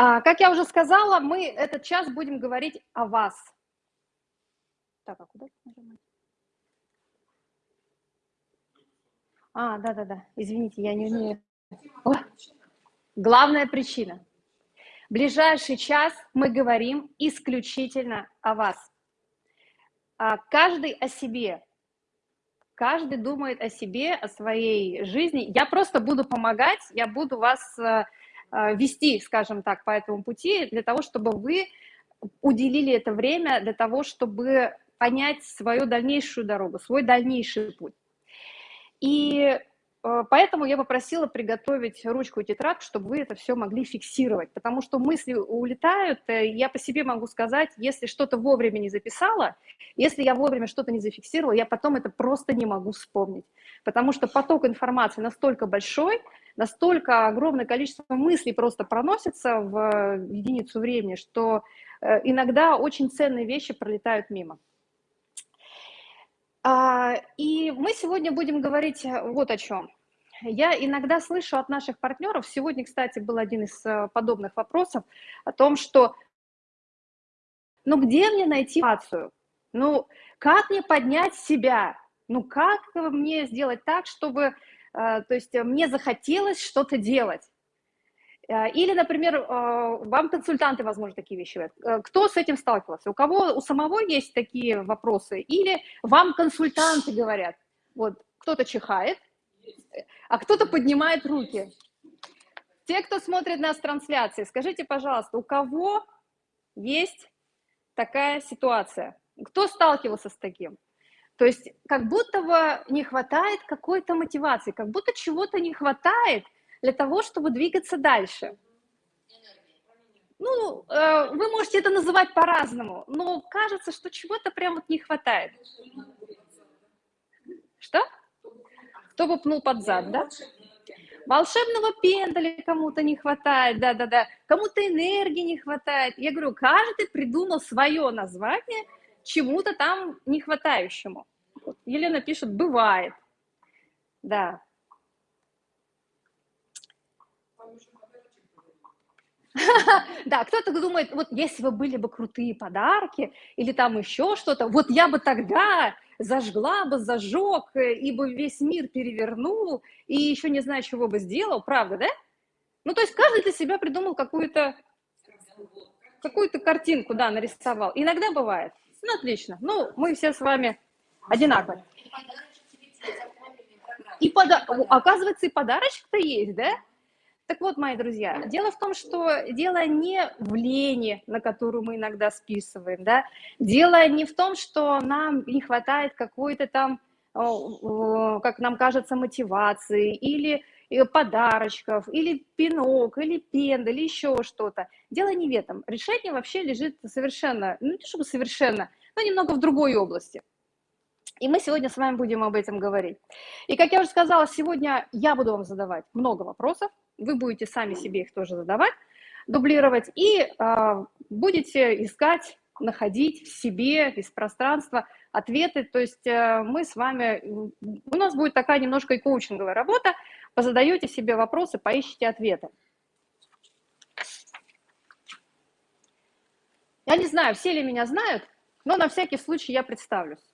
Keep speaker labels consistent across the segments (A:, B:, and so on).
A: А, как я уже сказала, мы этот час будем говорить о вас. Так, а куда? А, да-да-да, извините, я не умею. О, главная причина. Ближайший час мы говорим исключительно о вас. А каждый о себе. Каждый думает о себе, о своей жизни. Я просто буду помогать, я буду вас э, вести, скажем так, по этому пути, для того, чтобы вы уделили это время для того, чтобы понять свою дальнейшую дорогу, свой дальнейший путь. И Э, поэтому я попросила приготовить ручку и тетрадь, чтобы вы это все могли фиксировать, потому что мысли улетают. Э, я по себе могу сказать, если что-то вовремя не записала, если я вовремя что-то не зафиксировала, я потом это просто не могу вспомнить, потому что поток информации настолько большой, настолько огромное количество мыслей просто проносится в единицу времени, что э, иногда очень ценные вещи пролетают мимо. А, и мы сегодня будем говорить э, вот о чем. Я иногда слышу от наших партнеров, сегодня, кстати, был один из э, подобных вопросов, о том, что ну где мне найти мотивацию? Ну как мне поднять себя? Ну как мне сделать так, чтобы, э, то есть мне захотелось что-то делать? Э, или, например, вам консультанты, возможно, такие вещи говорят. Кто с этим сталкивался? У кого у самого есть такие вопросы? Или вам консультанты говорят, вот кто-то чихает, а кто-то поднимает руки. Те, кто смотрит нас в трансляции, скажите, пожалуйста, у кого есть такая ситуация? Кто сталкивался с таким? То есть как будто бы не хватает какой-то мотивации, как будто чего-то не хватает – для того, чтобы двигаться дальше. Ну, э, вы можете это называть по-разному, но кажется, что чего-то прям вот не хватает. Что? Кто бы пнул под зад, да? Волшебного пендаля кому-то не хватает, да-да-да. Кому-то энергии не хватает. Я говорю, каждый придумал свое название чему-то там не хватающему. Елена пишет, бывает. Да, Да, кто-то думает, вот если бы были бы крутые подарки или там еще что-то, вот я бы тогда зажгла бы, зажег, э, и бы весь мир перевернул, и еще не знаю, чего бы сделал, правда, да? Ну, то есть каждый для себя придумал какую-то какую-то картинку, да, нарисовал. Иногда бывает. Ну, отлично. Ну, мы все с вами одинаковые. И пода... оказывается, и подарочек-то есть, да? Так вот, мои друзья, дело в том, что дело не в лени, на которую мы иногда списываем, да, дело не в том, что нам не хватает какой-то там, как нам кажется, мотивации или э, подарочков, или пинок, или пенда, или еще что-то. Дело не в этом. Решение вообще лежит совершенно, ну не чтобы совершенно, но немного в другой области. И мы сегодня с вами будем об этом говорить. И как я уже сказала, сегодня я буду вам задавать много вопросов, вы будете сами себе их тоже задавать, дублировать, и э, будете искать, находить в себе, из пространства ответы. То есть э, мы с вами, у нас будет такая немножко и коучинговая работа, позадаете себе вопросы, поищите ответы. Я не знаю, все ли меня знают, но на всякий случай я представлюсь.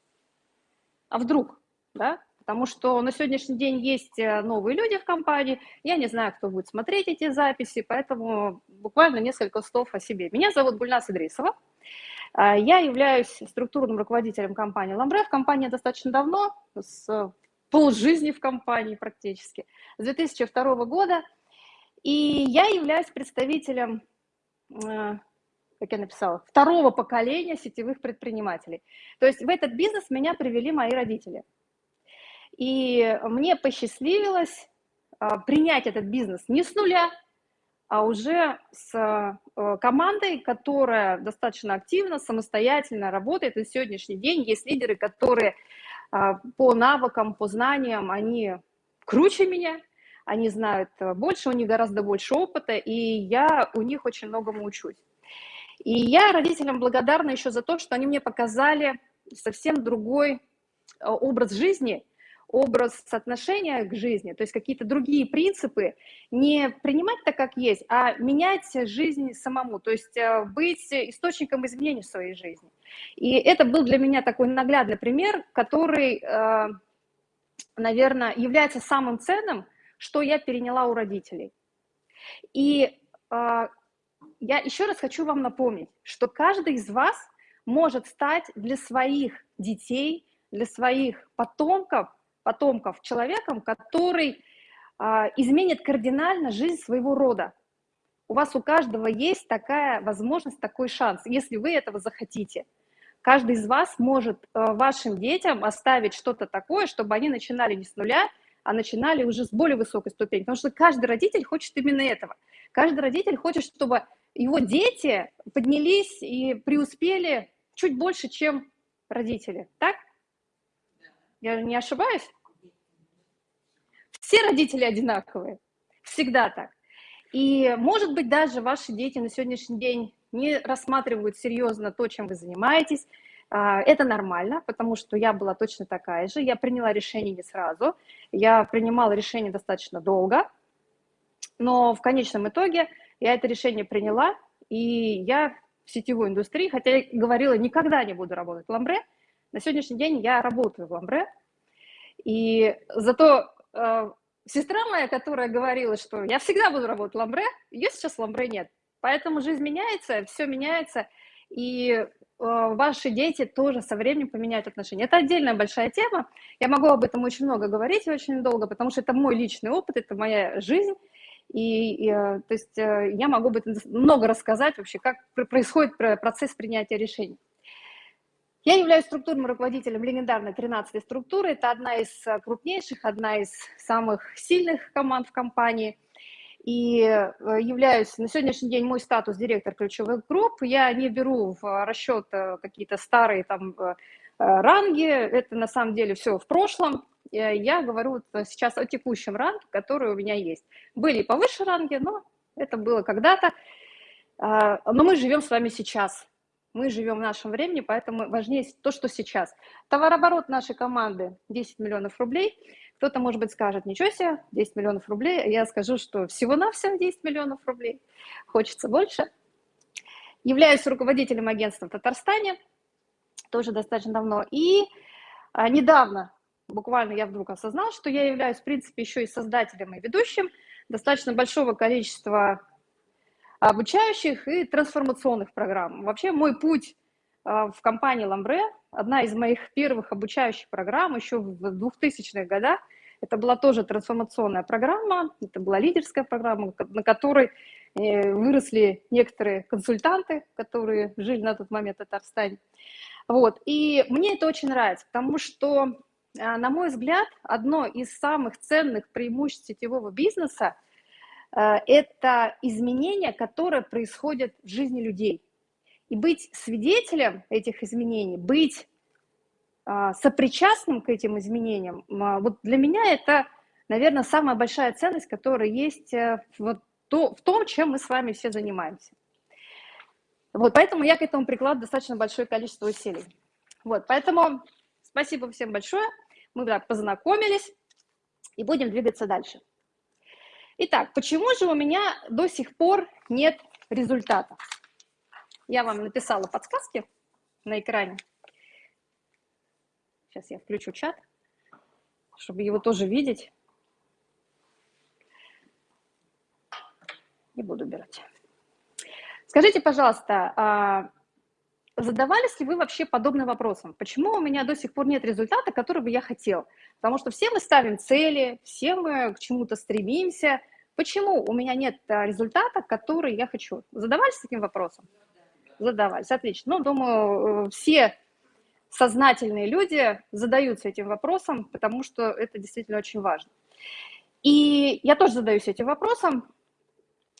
A: А вдруг, да? Потому что на сегодняшний день есть э, новые люди в компании, я не знаю, кто будет смотреть эти записи, поэтому буквально несколько слов о себе. Меня зовут Гульнас Идрисова, а, я являюсь структурным руководителем компании «Ламбре». В компании достаточно давно, с полжизни в компании практически, с 2002 года. И я являюсь представителем, э, как я написала, второго поколения сетевых предпринимателей. То есть в этот бизнес меня привели мои родители – и мне посчастливилось а, принять этот бизнес не с нуля, а уже с э, командой, которая достаточно активно, самостоятельно работает. И сегодняшний день есть лидеры, которые а, по навыкам, по знаниям, они круче меня, они знают больше, у них гораздо больше опыта, и я у них очень многому учусь. И я родителям благодарна еще за то, что они мне показали совсем другой э, образ жизни – образ отношения к жизни, то есть какие-то другие принципы, не принимать так, как есть, а менять жизнь самому, то есть э, быть источником изменений в своей жизни. И это был для меня такой наглядный пример, который, э, наверное, является самым ценным, что я переняла у родителей. И э, я еще раз хочу вам напомнить, что каждый из вас может стать для своих детей, для своих потомков, потомков человеком, который а, изменит кардинально жизнь своего рода. У вас у каждого есть такая возможность, такой шанс, если вы этого захотите. Каждый из вас может а, вашим детям оставить что-то такое, чтобы они начинали не с нуля, а начинали уже с более высокой ступени. Потому что каждый родитель хочет именно этого. Каждый родитель хочет, чтобы его дети поднялись и преуспели чуть больше, чем родители. Так? Я не ошибаюсь? Все родители одинаковые. Всегда так. И, может быть, даже ваши дети на сегодняшний день не рассматривают серьезно то, чем вы занимаетесь. А, это нормально, потому что я была точно такая же. Я приняла решение не сразу. Я принимала решение достаточно долго. Но в конечном итоге я это решение приняла, и я в сетевой индустрии, хотя я говорила, никогда не буду работать в ламбре, на сегодняшний день я работаю в ламбре, и зато э, сестра моя, которая говорила, что я всегда буду работать в ламбре, ее сейчас в ламбре нет. Поэтому жизнь меняется, все меняется, и э, ваши дети тоже со временем поменяют отношения. Это отдельная большая тема. Я могу об этом очень много говорить и очень долго, потому что это мой личный опыт, это моя жизнь. И, и э, то есть э, я могу об много рассказать вообще, как происходит процесс принятия решений. Я являюсь структурным руководителем легендарной 13-й структуры. Это одна из э, крупнейших, одна из самых сильных команд в компании. И являюсь на сегодняшний день мой статус директор ключевых групп. Я не беру в расчет какие-то старые там ранги. Это на самом деле все в прошлом. Э, я говорю сейчас о текущем ранге, который у меня есть. Были повыше ранги, но это было когда-то. Но мы живем с вами сейчас. Мы живем в нашем времени, поэтому важнее то, что сейчас. Товарооборот нашей команды 10 миллионов рублей. Кто-то, может быть, скажет, ничего себе, 10 миллионов рублей. Я скажу, что всего-навсего 10 миллионов рублей. Хочется больше. Являюсь руководителем агентства в Татарстане, тоже достаточно давно. И а, недавно буквально я вдруг осознал, что я являюсь, в принципе, еще и создателем и ведущим достаточно большого количества обучающих и трансформационных программ. Вообще мой путь а, в компании Ламбре, одна из моих первых обучающих программ еще в 2000-х годах, это была тоже трансформационная программа, это была лидерская программа, на которой э, выросли некоторые консультанты, которые жили на тот момент в Татарстане. Вот. И мне это очень нравится, потому что а, на мой взгляд, одно из самых ценных преимуществ сетевого бизнеса это изменения, которые происходят в жизни людей. И быть свидетелем этих изменений, быть а, сопричастным к этим изменениям, а, вот для меня это, наверное, самая большая ценность, которая есть э, в, в том, чем мы с вами все занимаемся. Вот, поэтому я к этому прикладываю достаточно большое количество усилий. Вот, поэтому спасибо всем большое. Мы так познакомились и будем двигаться дальше. Итак, почему же у меня до сих пор нет результата? Я вам написала подсказки на экране. Сейчас я включу чат, чтобы его тоже видеть. Не буду убирать. Скажите, пожалуйста, а, Задавались ли вы вообще подобным вопросом? Почему у меня до сих пор нет результата, который бы я хотел? Потому что все мы ставим цели, все мы к чему-то стремимся. Почему у меня нет а, результата, который я хочу? Задавались таким вопросом? Задавались, отлично. Ну, думаю, э, все сознательные люди задаются этим вопросом, потому что это действительно очень важно. И я тоже задаюсь этим вопросом.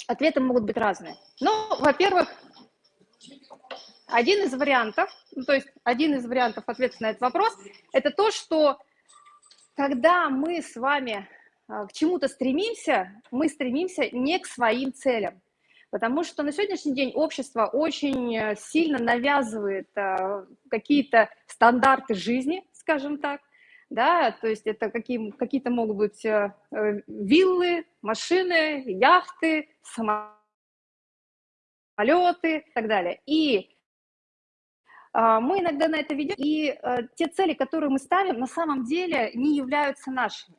A: Ответы могут быть разные. Ну, во-первых, один из вариантов, ну, то есть один из вариантов ответа на этот вопрос, это то, что когда мы с вами а, к чему-то стремимся, мы стремимся не к своим целям. Потому что на сегодняшний день общество очень э, сильно навязывает а, какие-то стандарты жизни, скажем так, да, то есть это какие, какие-то могут быть э, э, виллы, машины, яхты, самолеты и так далее. И мы иногда на это ведем, и э, те цели, которые мы ставим, на самом деле не являются нашими.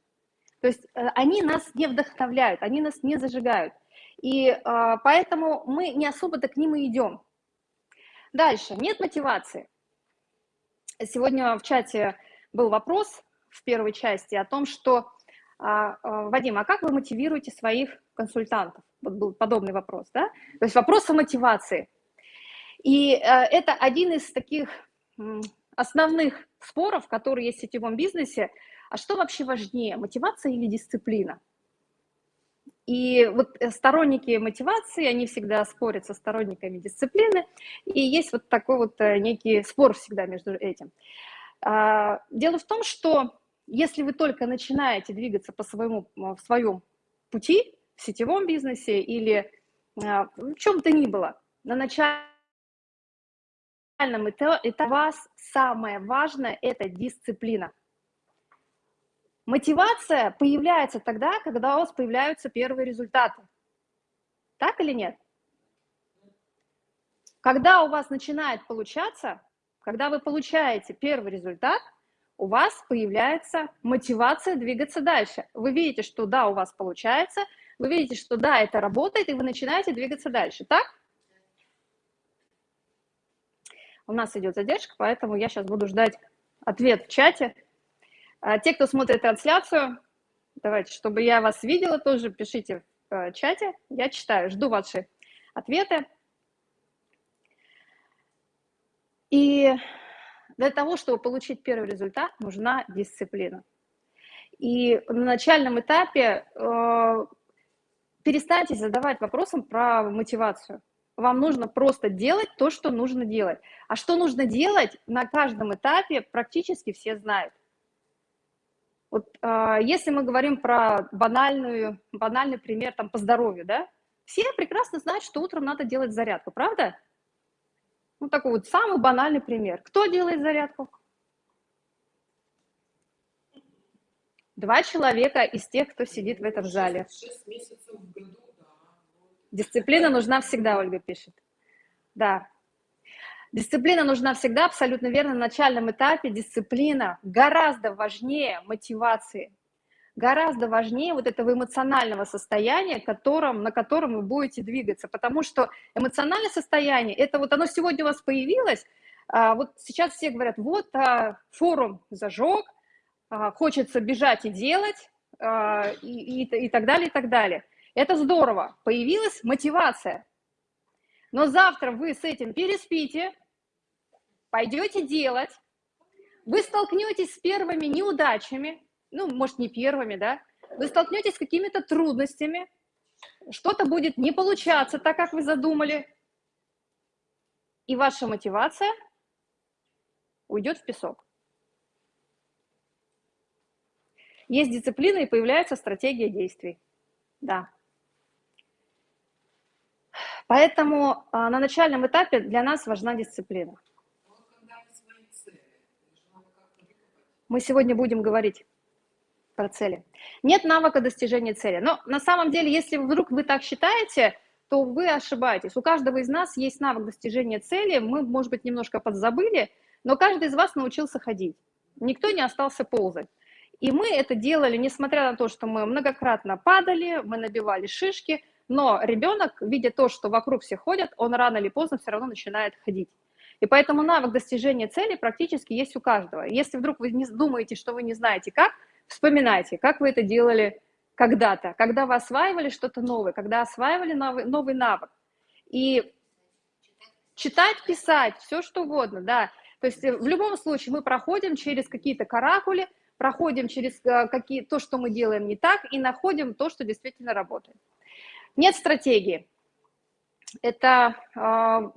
A: То есть они нас не вдохновляют, они нас не зажигают. И а, поэтому мы не особо-то к ним и идем. Дальше, нет мотивации. Сегодня в чате был вопрос в первой части о том, что, а, а, Вадим, а как вы мотивируете своих консультантов? Вот был подобный вопрос, да? То есть вопрос о мотивации. И э, это один из таких основных споров, которые есть в сетевом бизнесе. А что вообще важнее, мотивация или дисциплина? И вот э, сторонники мотивации, они всегда спорят со сторонниками дисциплины, и есть вот такой вот э, некий спор всегда между этим. А, дело в том, что если вы только начинаете двигаться по своему, в своем пути, в сетевом бизнесе или а, в чем то ни было, на начальном этапе это вас самое важное – это дисциплина. Мотивация появляется тогда, когда у вас появляются первые результаты. Так или нет? Когда у вас начинает получаться, когда вы получаете первый результат, у вас появляется мотивация двигаться дальше. Вы видите, что да, у вас получается, вы видите, что да, это работает, и вы начинаете двигаться дальше, так? У нас идет задержка, поэтому я сейчас буду ждать ответ в чате. А те, кто смотрит трансляцию, давайте, чтобы я вас видела, тоже пишите в э, чате. Я читаю, жду ваши ответы. И для того, чтобы получить первый результат, нужна дисциплина. И на начальном этапе э, перестаньте задавать вопросом про мотивацию. Вам нужно просто делать то, что нужно делать. А что нужно делать, на каждом этапе практически все знают. Вот э, если мы говорим про банальную, банальный пример там, по здоровью, да, все прекрасно знают, что утром надо делать зарядку, правда? Ну, такой вот самый банальный пример. Кто делает зарядку? Два человека из тех, кто сидит в этом зале. Дисциплина нужна всегда, Ольга пишет. Да. Дисциплина нужна всегда, абсолютно верно, на начальном этапе. Дисциплина гораздо важнее мотивации гораздо важнее вот этого эмоционального состояния, которым, на котором вы будете двигаться, потому что эмоциональное состояние, это вот оно сегодня у вас появилось, а, вот сейчас все говорят, вот а, форум зажег, а, хочется бежать и делать, и, и, и так далее, и так далее. Это здорово, появилась мотивация. Но завтра вы с этим переспите, пойдете делать, вы столкнетесь с первыми неудачами, ну, может, не первыми, да, вы столкнетесь с какими-то трудностями, что-то будет не получаться так, как вы задумали, и ваша мотивация уйдет в песок. Есть дисциплина, и появляется стратегия действий. Да. Поэтому а, на начальном этапе для нас важна дисциплина. Мы сегодня будем говорить про цели. Нет навыка достижения цели. Но на самом деле, если вдруг вы так считаете, то вы ошибаетесь. У каждого из нас есть навык достижения цели. Мы, может быть, немножко подзабыли, но каждый из вас научился ходить. Никто не остался ползать. И мы это делали, несмотря на то, что мы многократно падали, мы набивали шишки, но ребенок, видя то, что вокруг все ходят, он рано или поздно все равно начинает ходить. И поэтому навык достижения цели практически есть у каждого. Если вдруг вы не думаете, что вы не знаете как, Вспоминайте, как вы это делали когда-то, когда вы осваивали что-то новое, когда осваивали новый, новый навык. И читать, писать, все что угодно, да. То есть э, в любом случае мы проходим через какие-то каракули, проходим через э, какие, то, что мы делаем не так, и находим то, что действительно работает. Нет стратегии. Это э,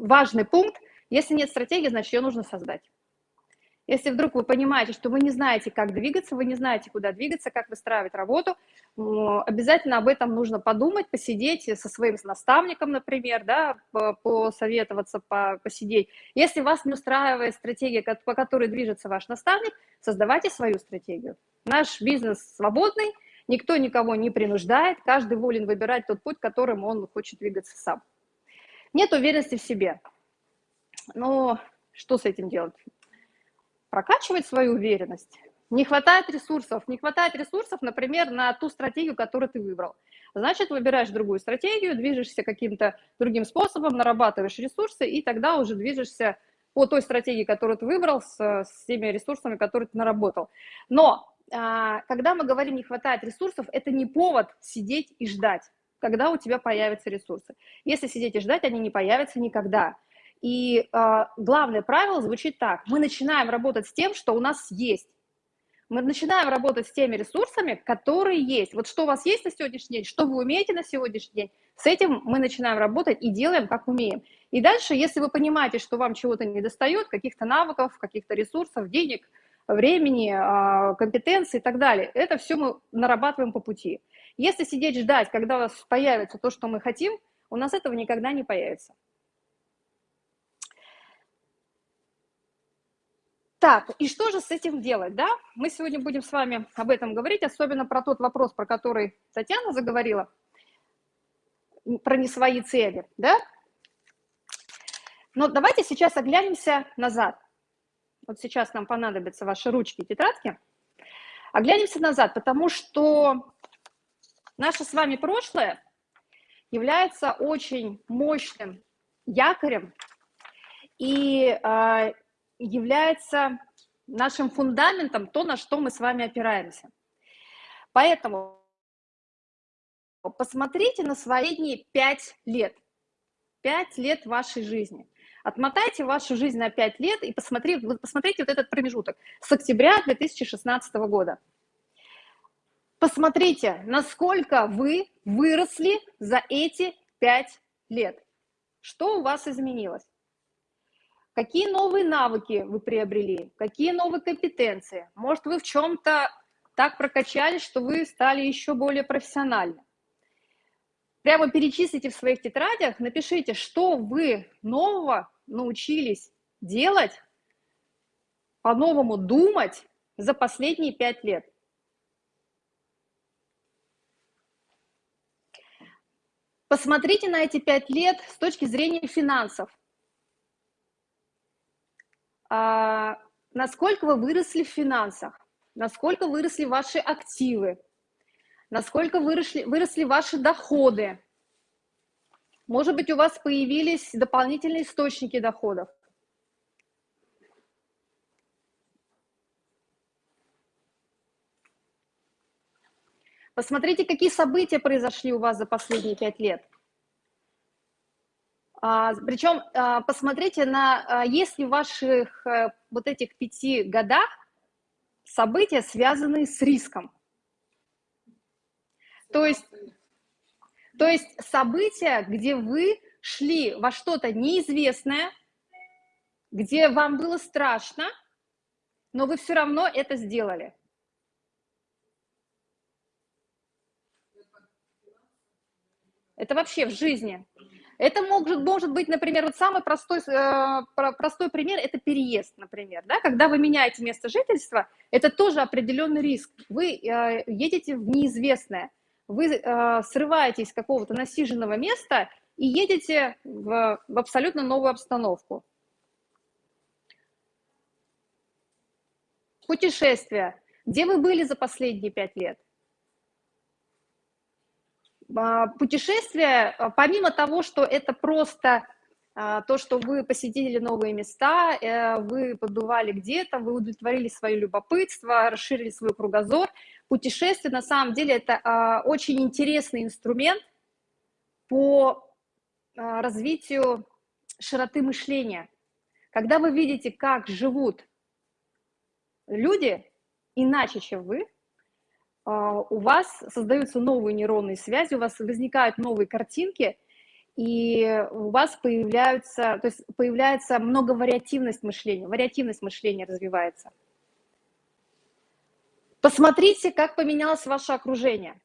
A: важный пункт. Если нет стратегии, значит, ее нужно создать. Если вдруг вы понимаете, что вы не знаете, как двигаться, вы не знаете, куда двигаться, как выстраивать работу, обязательно об этом нужно подумать, посидеть со своим наставником, например, да, посоветоваться, посидеть. Если вас не устраивает стратегия, по которой движется ваш наставник, создавайте свою стратегию. Наш бизнес свободный, никто никого не принуждает, каждый волен выбирать тот путь, которым он хочет двигаться сам. Нет уверенности в себе. Но что с этим делать? прокачивать свою уверенность. Не хватает ресурсов. Не хватает ресурсов, например, на ту стратегию, которую ты выбрал. Значит, выбираешь другую стратегию, движешься каким-то другим способом, нарабатываешь ресурсы, и тогда уже движешься по той стратегии, которую ты выбрал, с, с теми ресурсами, которые ты наработал. Но когда мы говорим «не хватает ресурсов», это не повод сидеть и ждать, когда у тебя появятся ресурсы. Если сидеть и ждать, они не появятся никогда. И э, главное правило звучит так. Мы начинаем работать с тем, что у нас есть. Мы начинаем работать с теми ресурсами, которые есть. Вот что у вас есть на сегодняшний день, что вы умеете на сегодняшний день, с этим мы начинаем работать и делаем, как умеем. И дальше, если вы понимаете, что вам чего-то не достает, каких-то навыков, каких-то ресурсов, денег, времени, а, компетенций и так далее, это все мы нарабатываем по пути. Если сидеть ждать, когда у вас появится то, что мы хотим, у нас этого никогда не появится. Так, и что же с этим делать, да? Мы сегодня будем с вами об этом говорить, особенно про тот вопрос, про который Татьяна заговорила, про не свои цели, да? Но давайте сейчас оглянемся назад. Вот сейчас нам понадобятся ваши ручки и тетрадки. Оглянемся назад, потому что наше с вами прошлое является очень мощным якорем и а, является нашим фундаментом, то, на что мы с вами опираемся. Поэтому посмотрите на свои пять лет. Пять лет вашей жизни. Отмотайте вашу жизнь на пять лет и посмотрите, посмотрите вот этот промежуток с октября 2016 года. Посмотрите, насколько вы выросли за эти пять лет. Что у вас изменилось? Какие новые навыки вы приобрели? Какие новые компетенции? Может, вы в чем-то так прокачались, что вы стали еще более профессиональны? Прямо перечислите в своих тетрадях, напишите, что вы нового научились делать, по-новому думать за последние пять лет. Посмотрите на эти пять лет с точки зрения финансов а, насколько вы выросли в финансах, насколько выросли ваши активы, насколько выросли, выросли ваши доходы. Может быть, у вас появились дополнительные источники доходов. Посмотрите, какие события произошли у вас за последние пять лет. А, Причем а, посмотрите на, а, есть ли в ваших э, вот этих пяти годах события, связанные с риском. То есть, то есть события, где вы шли во что-то неизвестное, где вам было страшно, но вы все равно это сделали. Это вообще в жизни. Это может, может быть, например, вот самый простой, э, простой пример – это переезд, например. Да? Когда вы меняете место жительства, это тоже определенный риск. Вы э, едете в неизвестное, вы э, срываетесь с какого-то насиженного места и едете в, в абсолютно новую обстановку. Путешествия. Где вы были за последние пять лет? А, путешествие, а, помимо того, что это просто то, что вы посетили новые места, э, вы побывали где-то, вы удовлетворили свое любопытство, расширили свой кругозор, путешествие на самом деле это очень интересный инструмент по развитию широты мышления. Когда вы видите, как живут люди иначе, чем вы, а, у вас создаются новые нейронные связи, у вас возникают новые картинки, и у вас появляются, то есть появляется многовариативность мышления, вариативность мышления развивается. Посмотрите, как поменялось ваше окружение,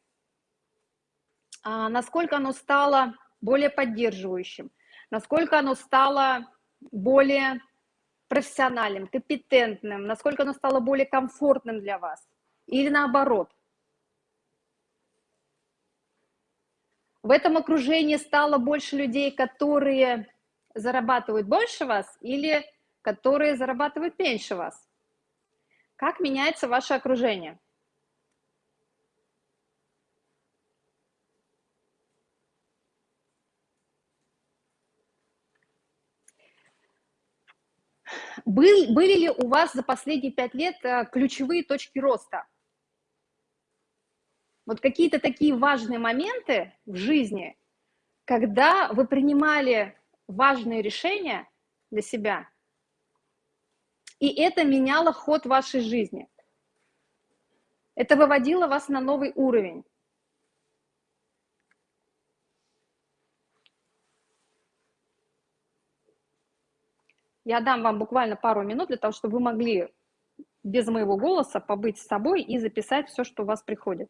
A: а, насколько оно стало более поддерживающим, насколько оно стало более профессиональным, компетентным, насколько оно стало более комфортным для вас, или наоборот – В этом окружении стало больше людей, которые зарабатывают больше вас или которые зарабатывают меньше вас? Как меняется ваше окружение? Был, были ли у вас за последние пять лет э, ключевые точки роста? Вот какие-то такие важные моменты в жизни, когда вы принимали важные решения для себя, и это меняло ход вашей жизни. Это выводило вас на новый уровень. Я дам вам буквально пару минут для того, чтобы вы могли без моего голоса побыть с собой и записать все, что у вас приходит.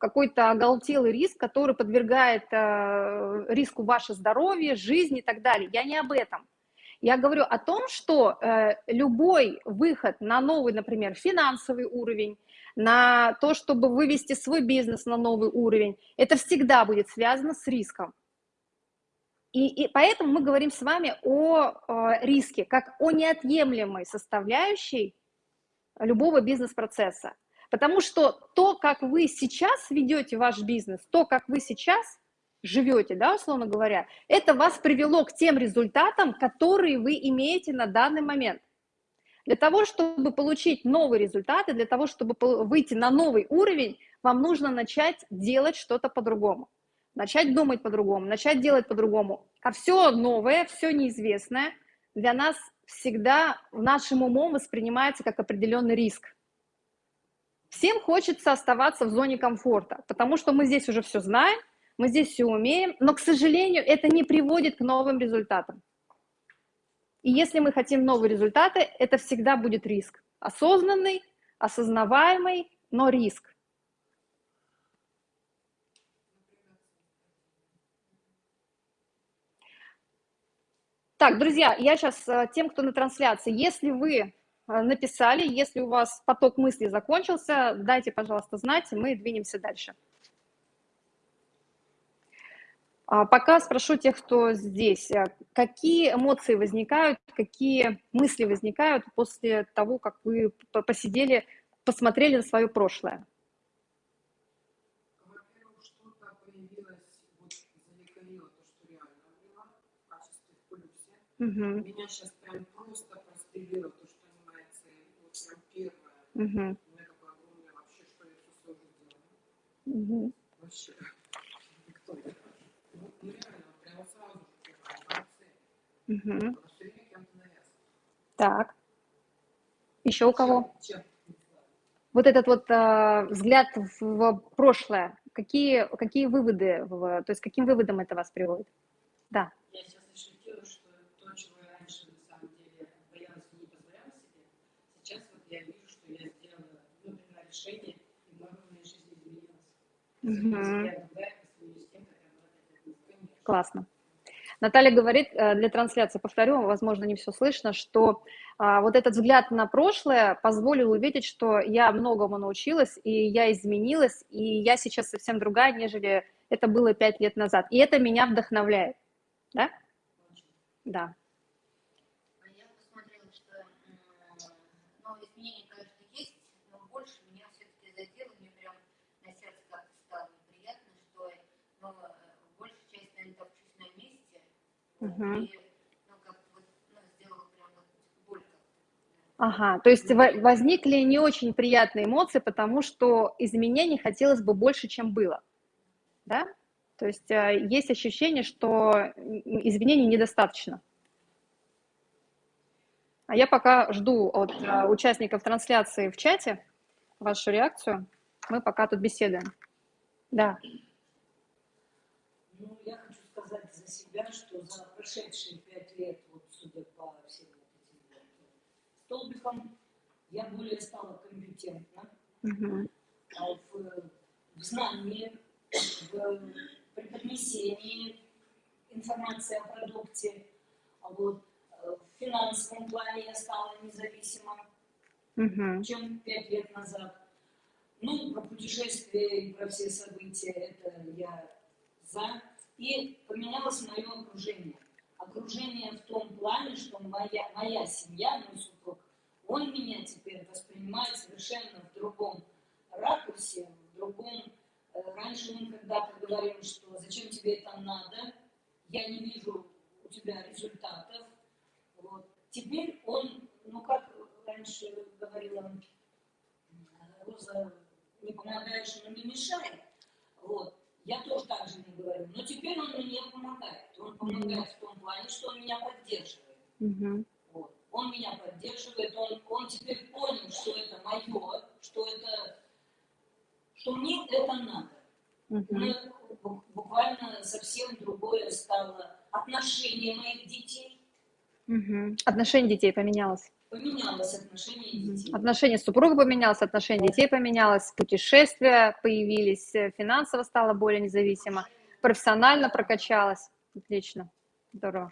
A: какой-то оголтелый риск, который подвергает э, риску ваше здоровье, жизнь и так далее. Я не об этом. Я говорю о том, что э, любой выход на новый, например, финансовый уровень, на то, чтобы вывести свой бизнес на новый уровень, это всегда будет связано с риском. И, и поэтому мы говорим с вами о, о риске, как о неотъемлемой составляющей любого бизнес-процесса. Потому что то, как вы сейчас ведете ваш бизнес, то, как вы сейчас живете, да, условно говоря, это вас привело к тем результатам, которые вы имеете на данный момент. Для того, чтобы получить новые результаты, для того, чтобы выйти на новый уровень, вам нужно начать делать что-то по-другому, начать думать по-другому, начать делать по-другому. А все новое, все неизвестное для нас всегда нашим умом воспринимается как определенный риск. Всем хочется оставаться в зоне комфорта, потому что мы здесь уже все знаем, мы здесь все умеем, но, к сожалению, это не приводит к новым результатам. И если мы хотим новые результаты, это всегда будет риск. Осознанный, осознаваемый, но риск. Так, друзья, я сейчас э, тем, кто на трансляции, если вы написали. Если у вас поток мыслей закончился, дайте, пожалуйста, знать, и мы двинемся дальше. А, пока спрошу тех, кто здесь, э, какие эмоции возникают, какие мысли возникают после того, как вы посидели, посмотрели на свое прошлое?
B: Угу. Меня сейчас прям просто прострелило то, Угу. У меня такое огромное вообще, что я все сложно Угу. Вообще. Никто не скажет. Ну, реально, прямо сразу
A: Угу. Так. Еще у кого? Вот этот вот э, взгляд в, в прошлое, какие, какие выводы, в, то есть каким выводом это вас приводит? Да.
B: Я сейчас ощутила, что то, чего я раньше на самом деле боялась и не позволяла себе, сейчас вот я вижу, решение, и много в моей жизни изменилось.
A: Угу. Классно. Наталья говорит, э, для трансляции, повторю, возможно, не все слышно, что а, вот этот взгляд на прошлое позволил увидеть, что я многому научилась, и я изменилась, и я сейчас совсем другая, нежели это было пять лет назад. И это меня вдохновляет. Да? Да. Угу.
C: И, ну, как вот, ну, сделала прям вот боль
A: Ага, то есть возникли не очень приятные эмоции, потому что изменений хотелось бы больше, чем было, да? То есть э, есть ощущение, что изменений недостаточно. А я пока жду от э, участников трансляции в чате вашу реакцию. Мы пока тут беседуем. Да.
D: Ну, я себя, что за прошедшие пять лет, вот судя по всем вот этим столбикам, я более стала компетентна угу. в, в знании, в преподнесении информации о продукте. А вот э, в финансовом плане я стала независима, угу. чем пять лет назад. Ну, про путешествия и про все события, это я за. И поменялось мое окружение. Окружение в том плане, что моя, моя семья, мой супруг, он меня теперь воспринимает совершенно в другом ракурсе, в другом... Э, раньше мы когда-то говорили, что зачем тебе это надо, я не вижу у тебя результатов. Вот. Теперь он, ну как раньше говорила Роза не помогаешь, но не мешает. Вот. Я тоже так же не говорю. Но теперь он мне помогает. Он помогает в том плане, что он меня поддерживает. Mm-hmm. Вот. Он меня поддерживает, он, он теперь понял, что это мое, что это, что мне это надо. Mm-hmm. Мы, буквально совсем другое стало отношение моих детей.
A: Mm-hmm. Отношение детей поменялось
D: поменялось отношение детей.
A: Отношение супруга поменялось, отношение детей поменялось, путешествия появились, э, финансово стало более независимо, профессионально прокачалось. Отлично, здорово.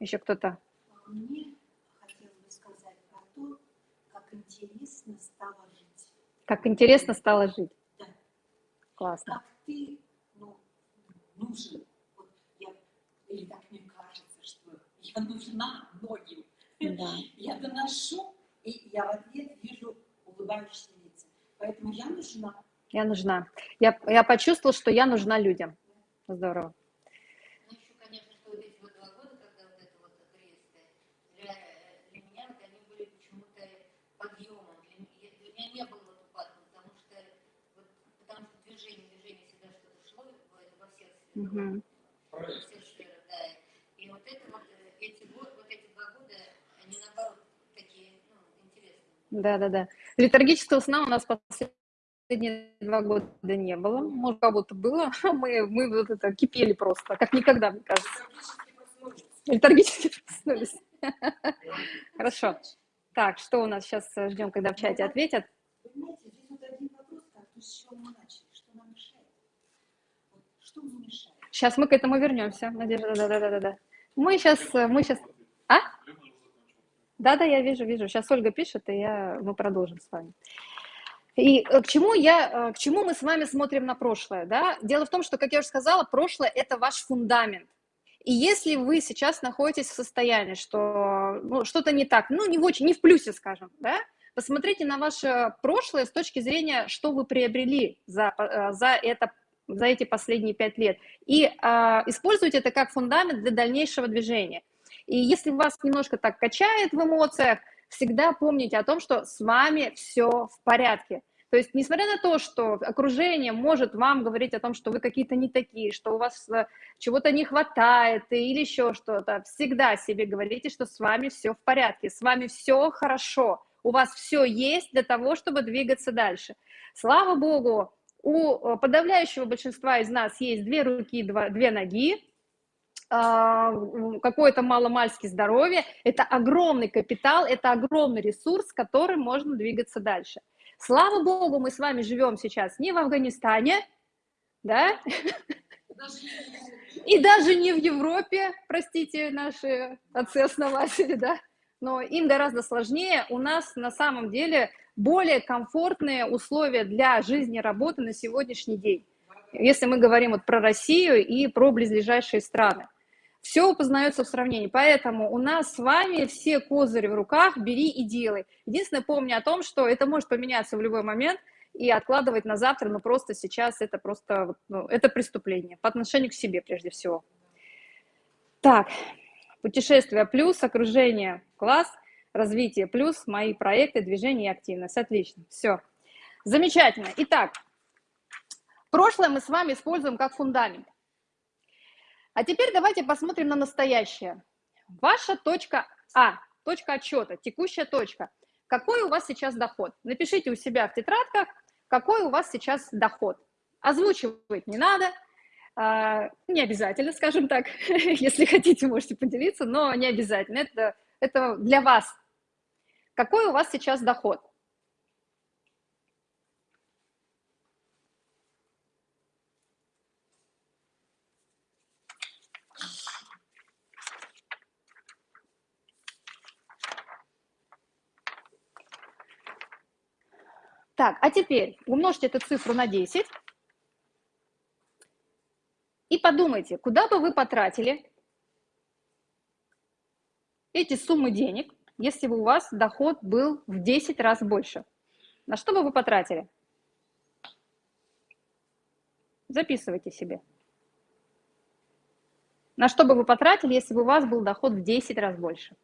A: Еще кто-то?
E: А мне хотелось бы сказать про то, как интересно стало жить.
A: Как интересно стало жить?
E: Да.
A: Классно.
E: Как ты, ну, нужен, вот я, или так мне кажется, что я нужна многим да. Я доношу, и я в ответ вижу улыбающиеся лица. Поэтому я нужна.
A: Я нужна. Я, я почувствовала, что я нужна людям. Здорово.
C: Ну, еще, конечно, что вот эти вот два года, когда вот это вот кресты, для, для меня вот они были почему-то подъемом. Для, для меня не было вот упадка, потому что, вот, потому что движение, движение всегда что-то шло во, во всех сферах. Угу. Во всех сферах, да. И вот это вот, э, эти, вот, вот эти два года, они наоборот такие, ну, интересные.
A: Да, да, да. Литургического сна у нас последние два года не было. Может, как будто было. Мы, мы вот это кипели просто, как никогда, мне кажется. Литургически проснулись. Хорошо. Так, что у нас сейчас ждем, когда в чате ответят?
E: Понимаете, здесь вот один вопрос, как то, с чего мы начали, что нам мешает? Вот, что нам мешает?
A: Сейчас мы к этому вернемся, Надежда, да-да-да-да. Мы сейчас, мы сейчас... А? Да-да, я вижу, вижу. Сейчас Ольга пишет, и я, мы продолжим с вами. И э, к чему, я, э, к чему мы с вами смотрим на прошлое? Да? Дело в том, что, как я уже сказала, прошлое – это ваш фундамент. И если вы сейчас находитесь в состоянии, что ну, что-то не так, ну, не в очень, не в плюсе, скажем, да, посмотрите на ваше прошлое с точки зрения, что вы приобрели за, э, за, это, за эти последние пять лет, и э, используйте это как фундамент для дальнейшего движения. И если вас немножко так качает в эмоциях, всегда помните о том, что с вами все в порядке. То есть, несмотря на то, что окружение может вам говорить о том, что вы какие-то не такие, что у вас э, чего-то не хватает или еще что-то, всегда себе говорите, что с вами все в порядке, с вами все хорошо, у вас все есть для того, чтобы двигаться дальше. Слава Богу, у э, подавляющего большинства из нас есть две руки, два, две ноги, какое-то маломальски здоровье, это огромный капитал, это огромный ресурс, которым можно двигаться дальше. Слава Богу, мы с вами живем сейчас не в Афганистане, да, и даже не в Европе, простите, наши отцы-основатели, да, но им гораздо сложнее. У нас на самом деле более комфортные условия для жизни и работы на сегодняшний день, если мы говорим вот про Россию и про близлежащие страны. Все познается в сравнении. Поэтому у нас с вами все козыри в руках, бери и делай. Единственное, помни о том, что это может поменяться в любой момент, и откладывать на завтра, но просто сейчас это просто, ну, это преступление по отношению к себе прежде всего. Так, путешествие плюс, окружение класс, развитие плюс, мои проекты, движение и активность. Отлично, все. Замечательно. Итак, прошлое мы с вами используем как фундамент. А теперь давайте посмотрим на настоящее. Ваша точка А, точка отчета, текущая точка. Какой у вас сейчас доход? Напишите у себя в тетрадках, какой у вас сейчас доход. Озвучивать не надо, а, не обязательно, скажем так, если хотите, можете поделиться, но не обязательно, это, это для вас. Какой у вас сейчас доход? Так, а теперь умножьте эту цифру на 10 и подумайте, куда бы вы потратили эти суммы денег, если бы у вас доход был в 10 раз больше. На что бы вы потратили? Записывайте себе. На что бы вы потратили, если бы у вас был доход в 10 раз больше?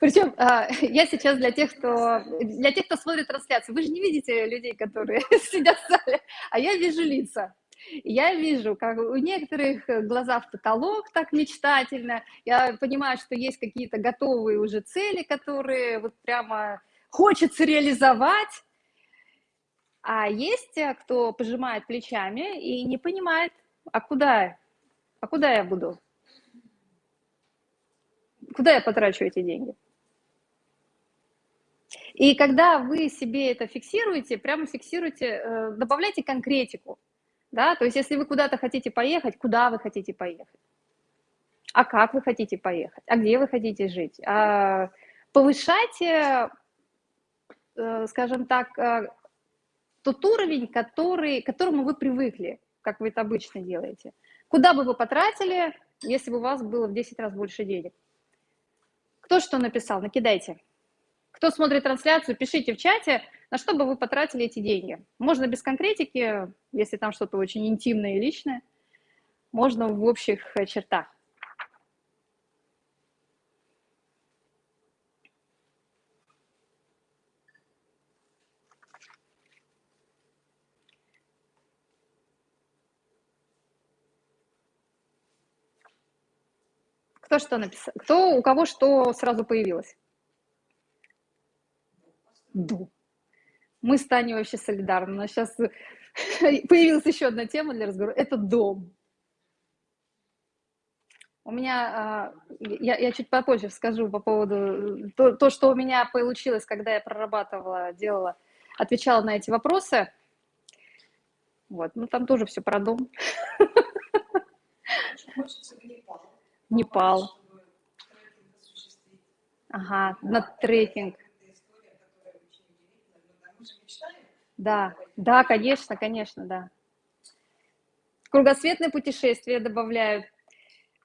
A: Причем а, я сейчас для тех, кто, для тех, кто смотрит трансляцию, вы же не видите людей, которые сидят в зале, а я вижу лица. Я вижу, как у некоторых глаза в потолок так мечтательно. Я понимаю, что есть какие-то готовые уже цели, которые вот прямо хочется реализовать. А есть те, кто пожимает плечами и не понимает, а куда, а куда я буду? Куда я потрачу эти деньги? И когда вы себе это фиксируете, прямо фиксируете, э, добавляйте конкретику. Да? То есть если вы куда-то хотите поехать, куда вы хотите поехать? А как вы хотите поехать? А где вы хотите жить? А повышайте, э, скажем так, э, тот уровень, который, к которому вы привыкли, как вы это обычно делаете. Куда бы вы потратили, если бы у вас было в 10 раз больше денег? Кто что написал? Накидайте. Кто смотрит трансляцию, пишите в чате, на что бы вы потратили эти деньги. Можно без конкретики, если там что-то очень интимное и личное. Можно в общих чертах. Кто что написал? Кто, у кого что сразу появилось? Дом. Мы с Таней вообще солидарны. У нас сейчас появилась еще одна тема для разговора. Это дом. У меня, а, я, я чуть попозже скажу по поводу то, то, что у меня получилось, когда я прорабатывала, делала, отвечала на эти вопросы. Вот, ну там тоже все про дом. Непал. Ага, на трекинг. Да, да, конечно, конечно, да. Кругосветное путешествие добавляют.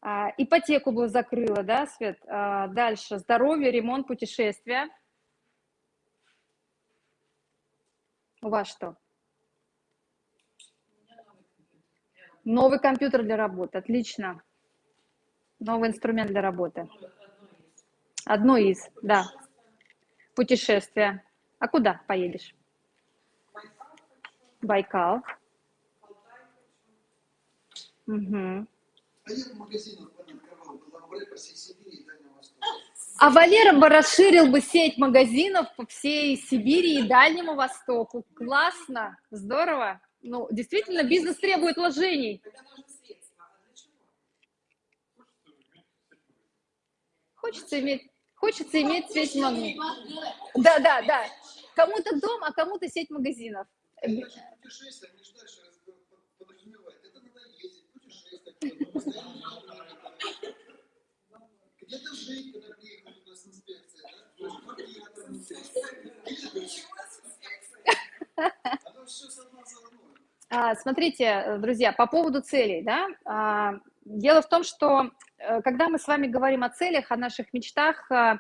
A: А, ипотеку бы закрыла, да, Свет? А, дальше. Здоровье, ремонт, путешествия. У вас что? Новый компьютер для работы. Отлично. Новый инструмент для работы. Одно из, да. Путешествие. А куда поедешь? Байкал. Угу. А Валера бы расширил бы сеть магазинов по всей Сибири и Дальнему Востоку. Классно, здорово. Ну, действительно, бизнес требует вложений. Хочется иметь, хочется иметь сеть магазинов. Да, да, да. Кому-то дом, а кому-то сеть магазинов. Да? Смотрите, друзья, по поводу целей, да, а, дело в том, что э, когда мы с вами говорим о целях, о наших мечтах, э,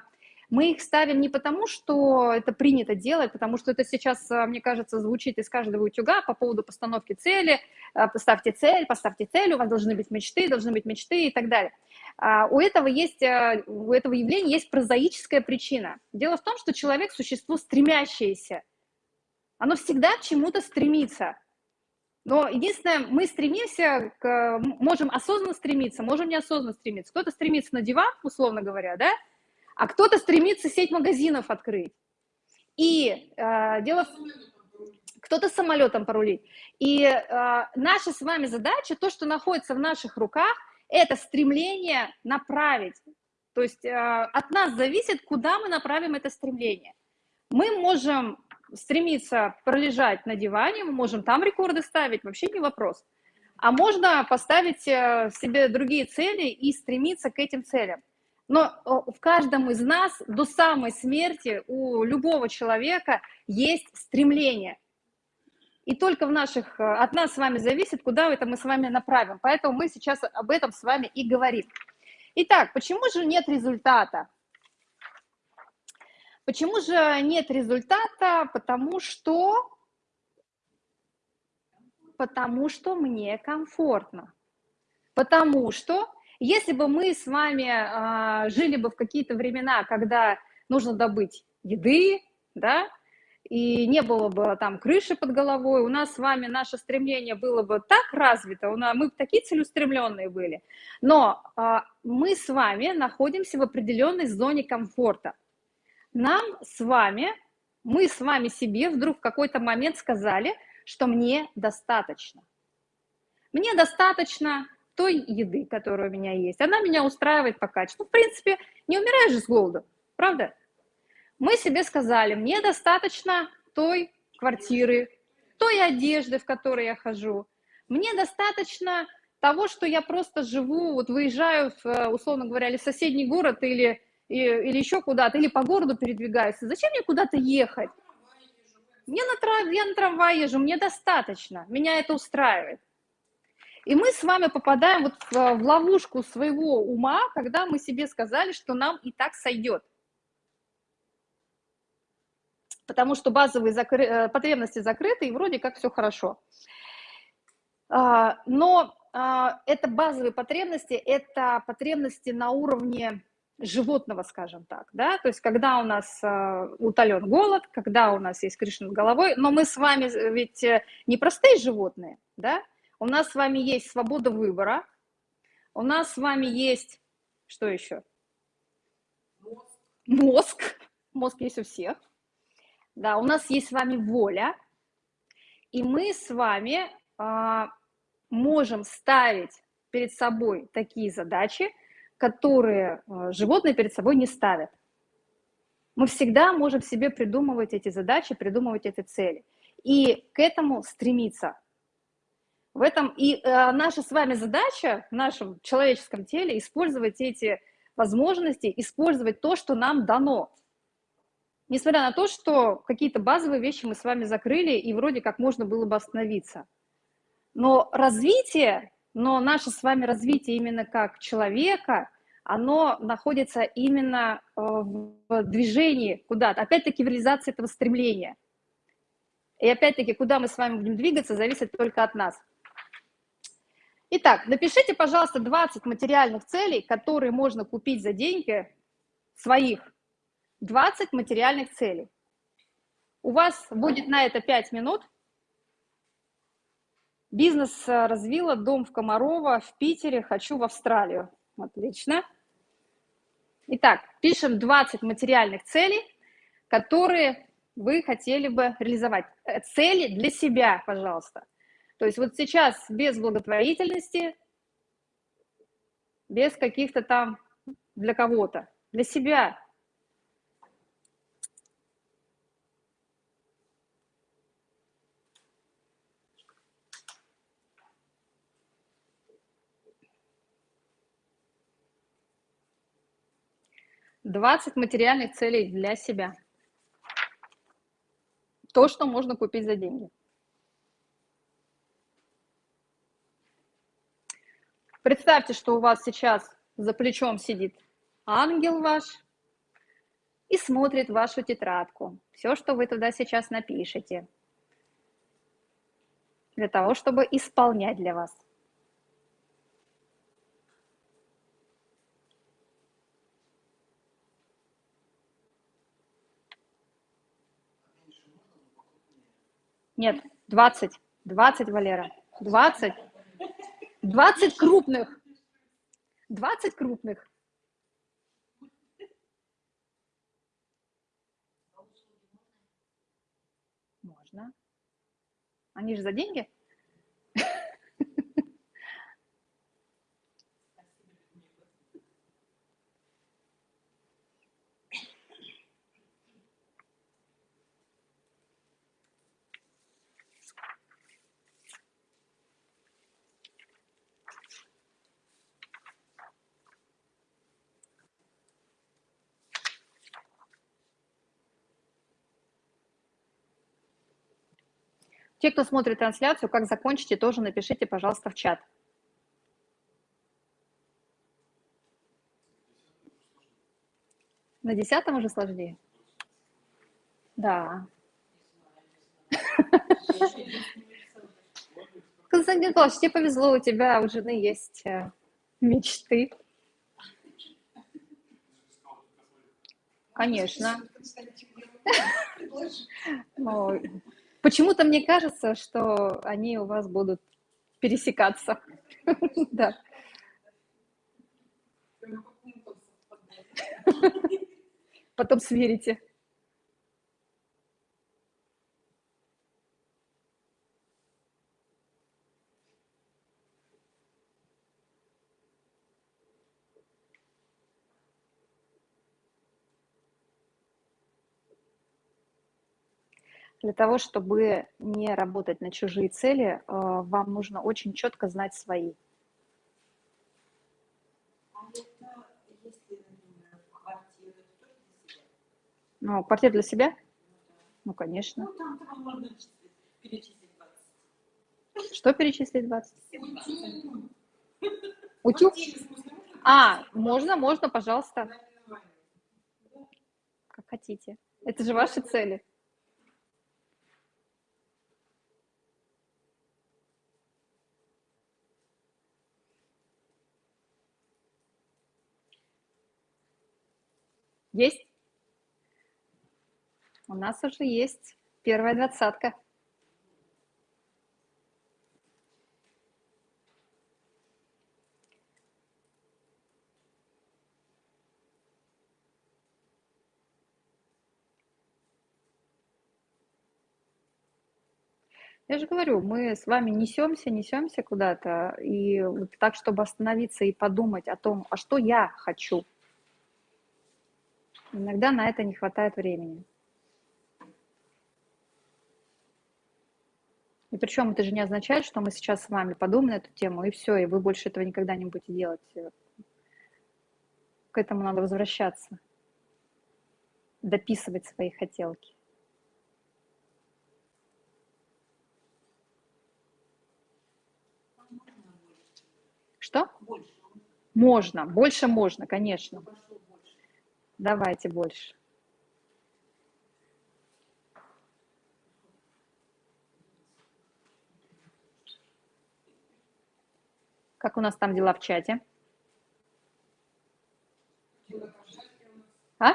A: Мы их ставим не потому, что это принято делать, потому что это сейчас, э, мне кажется, звучит из каждого утюга по поводу постановки цели. Э, поставьте цель, поставьте цель, у вас должны быть мечты, должны быть мечты и так далее. А у этого, есть, э, у этого явления есть прозаическая причина. Дело в том, что человек – существо стремящееся. Оно всегда к чему-то стремится. Но единственное, мы стремимся, к, можем осознанно стремиться, можем неосознанно стремиться. Кто-то стремится на диван, условно говоря, да, а кто-то стремится сеть магазинов открыть. И э, дело. Кто-то самолетом порулить. И э, наша с вами задача, то, что находится в наших руках, это стремление направить. То есть э, от нас зависит, куда мы направим это стремление. Мы можем стремиться пролежать на диване, мы можем там рекорды ставить, вообще не вопрос. А можно поставить э, себе другие цели и стремиться к этим целям. Но в каждом из нас до самой смерти у любого человека есть стремление. И только в наших, э, от нас с вами зависит, куда это мы с вами направим. Поэтому мы сейчас об этом с вами и говорим. Итак, почему же нет результата? Почему же нет результата? Потому что, потому что мне комфортно. Потому что если бы мы с вами а, жили бы в какие-то времена, когда нужно добыть еды, да, и не было бы там крыши под головой, у нас с вами наше стремление было бы так развито, у нас, мы бы такие целеустремленные были, но а, мы с вами находимся в определенной зоне комфорта нам с вами, мы с вами себе вдруг в какой-то момент сказали, что мне достаточно. Мне достаточно той еды, которая у меня есть. Она меня устраивает по качеству. Ну, в принципе, не умираешь же с голоду, правда? Мы себе сказали, мне достаточно той квартиры, той одежды, в которой я хожу. Мне достаточно того, что я просто живу, вот выезжаю, в, условно говоря, или в соседний город, или или еще куда-то, или по городу передвигаюсь. Зачем мне куда-то ехать? Мне на трав... Я на трамвай езжу, мне достаточно, меня это устраивает. И мы с вами попадаем вот в, ловушку своего ума, когда мы себе сказали, что нам и так сойдет. Потому что базовые закры... Э, потребности закрыты, и вроде как все хорошо. А, но а, это базовые потребности, это потребности на уровне животного, скажем так, да, то есть когда у нас э, утолен голод, когда у нас есть крыша над головой, но мы с вами ведь э, не простые животные, да, у нас с вами есть свобода выбора, у нас с вами есть, что еще? Мозг. Мозг, есть у всех, да, у нас есть с вами воля, и мы с вами э, можем ставить перед собой такие задачи, которые э, животные перед собой не ставят. Мы всегда можем себе придумывать эти задачи, придумывать эти цели. И к этому стремиться. В этом и э, наша с вами задача в нашем человеческом теле использовать эти возможности, использовать то, что нам дано. Несмотря на то, что какие-то базовые вещи мы с вами закрыли, и вроде как можно было бы остановиться. Но развитие но наше с вами развитие именно как человека, оно находится именно э, в движении куда-то, опять-таки в реализации этого стремления. И опять-таки, куда мы с вами будем двигаться, зависит только от нас. Итак, напишите, пожалуйста, 20 материальных целей, которые можно купить за деньги своих. 20 материальных целей. У вас будет на это 5 минут. Бизнес э, развила, дом в Комарово, в Питере, хочу в Австралию. Отлично. Итак, пишем 20 материальных целей, которые вы хотели бы реализовать. Э, цели для себя, пожалуйста. То есть вот сейчас без благотворительности, без каких-то там для кого-то, для себя. 20 материальных целей для себя. То, что можно купить за деньги. Представьте, что у вас сейчас за плечом сидит ангел ваш, и смотрит вашу тетрадку, все, что вы туда сейчас напишете, для того, чтобы исполнять для вас. Нет, 20. 20, Валера. 20. 20 крупных. 20 крупных. Можно. Они же за деньги? Те, кто смотрит трансляцию, как закончите, тоже напишите, пожалуйста, в чат. На десятом уже сложнее? Да. Константин Николаевич, тебе повезло, у тебя у жены есть э, мечты. Конечно. Ну, Почему-то мне кажется, что они у вас будут пересекаться. Да. Потом сверите. Для того, чтобы не работать на чужие цели, э, вам нужно очень четко знать свои. Ну, квартира для себя? Ну, конечно.
E: Ну, там, там можно перечислить 20.
A: Что перечислить 20?
E: Утюг.
A: Утюг? А, можно, можно, пожалуйста, как хотите. Это же ваши цели. Есть? У нас уже есть первая двадцатка. Я же говорю, мы с вами несемся, несемся куда-то, и вот так, чтобы остановиться и подумать о том, а что я хочу, Иногда на это не хватает времени. И причем это же не означает, что мы сейчас с вами подумаем на эту тему, и все, и вы больше этого никогда не будете делать. К этому надо возвращаться, дописывать свои хотелки. Что?
E: Больше.
A: Можно, больше можно, конечно. Давайте больше. Как у нас там дела в чате? А?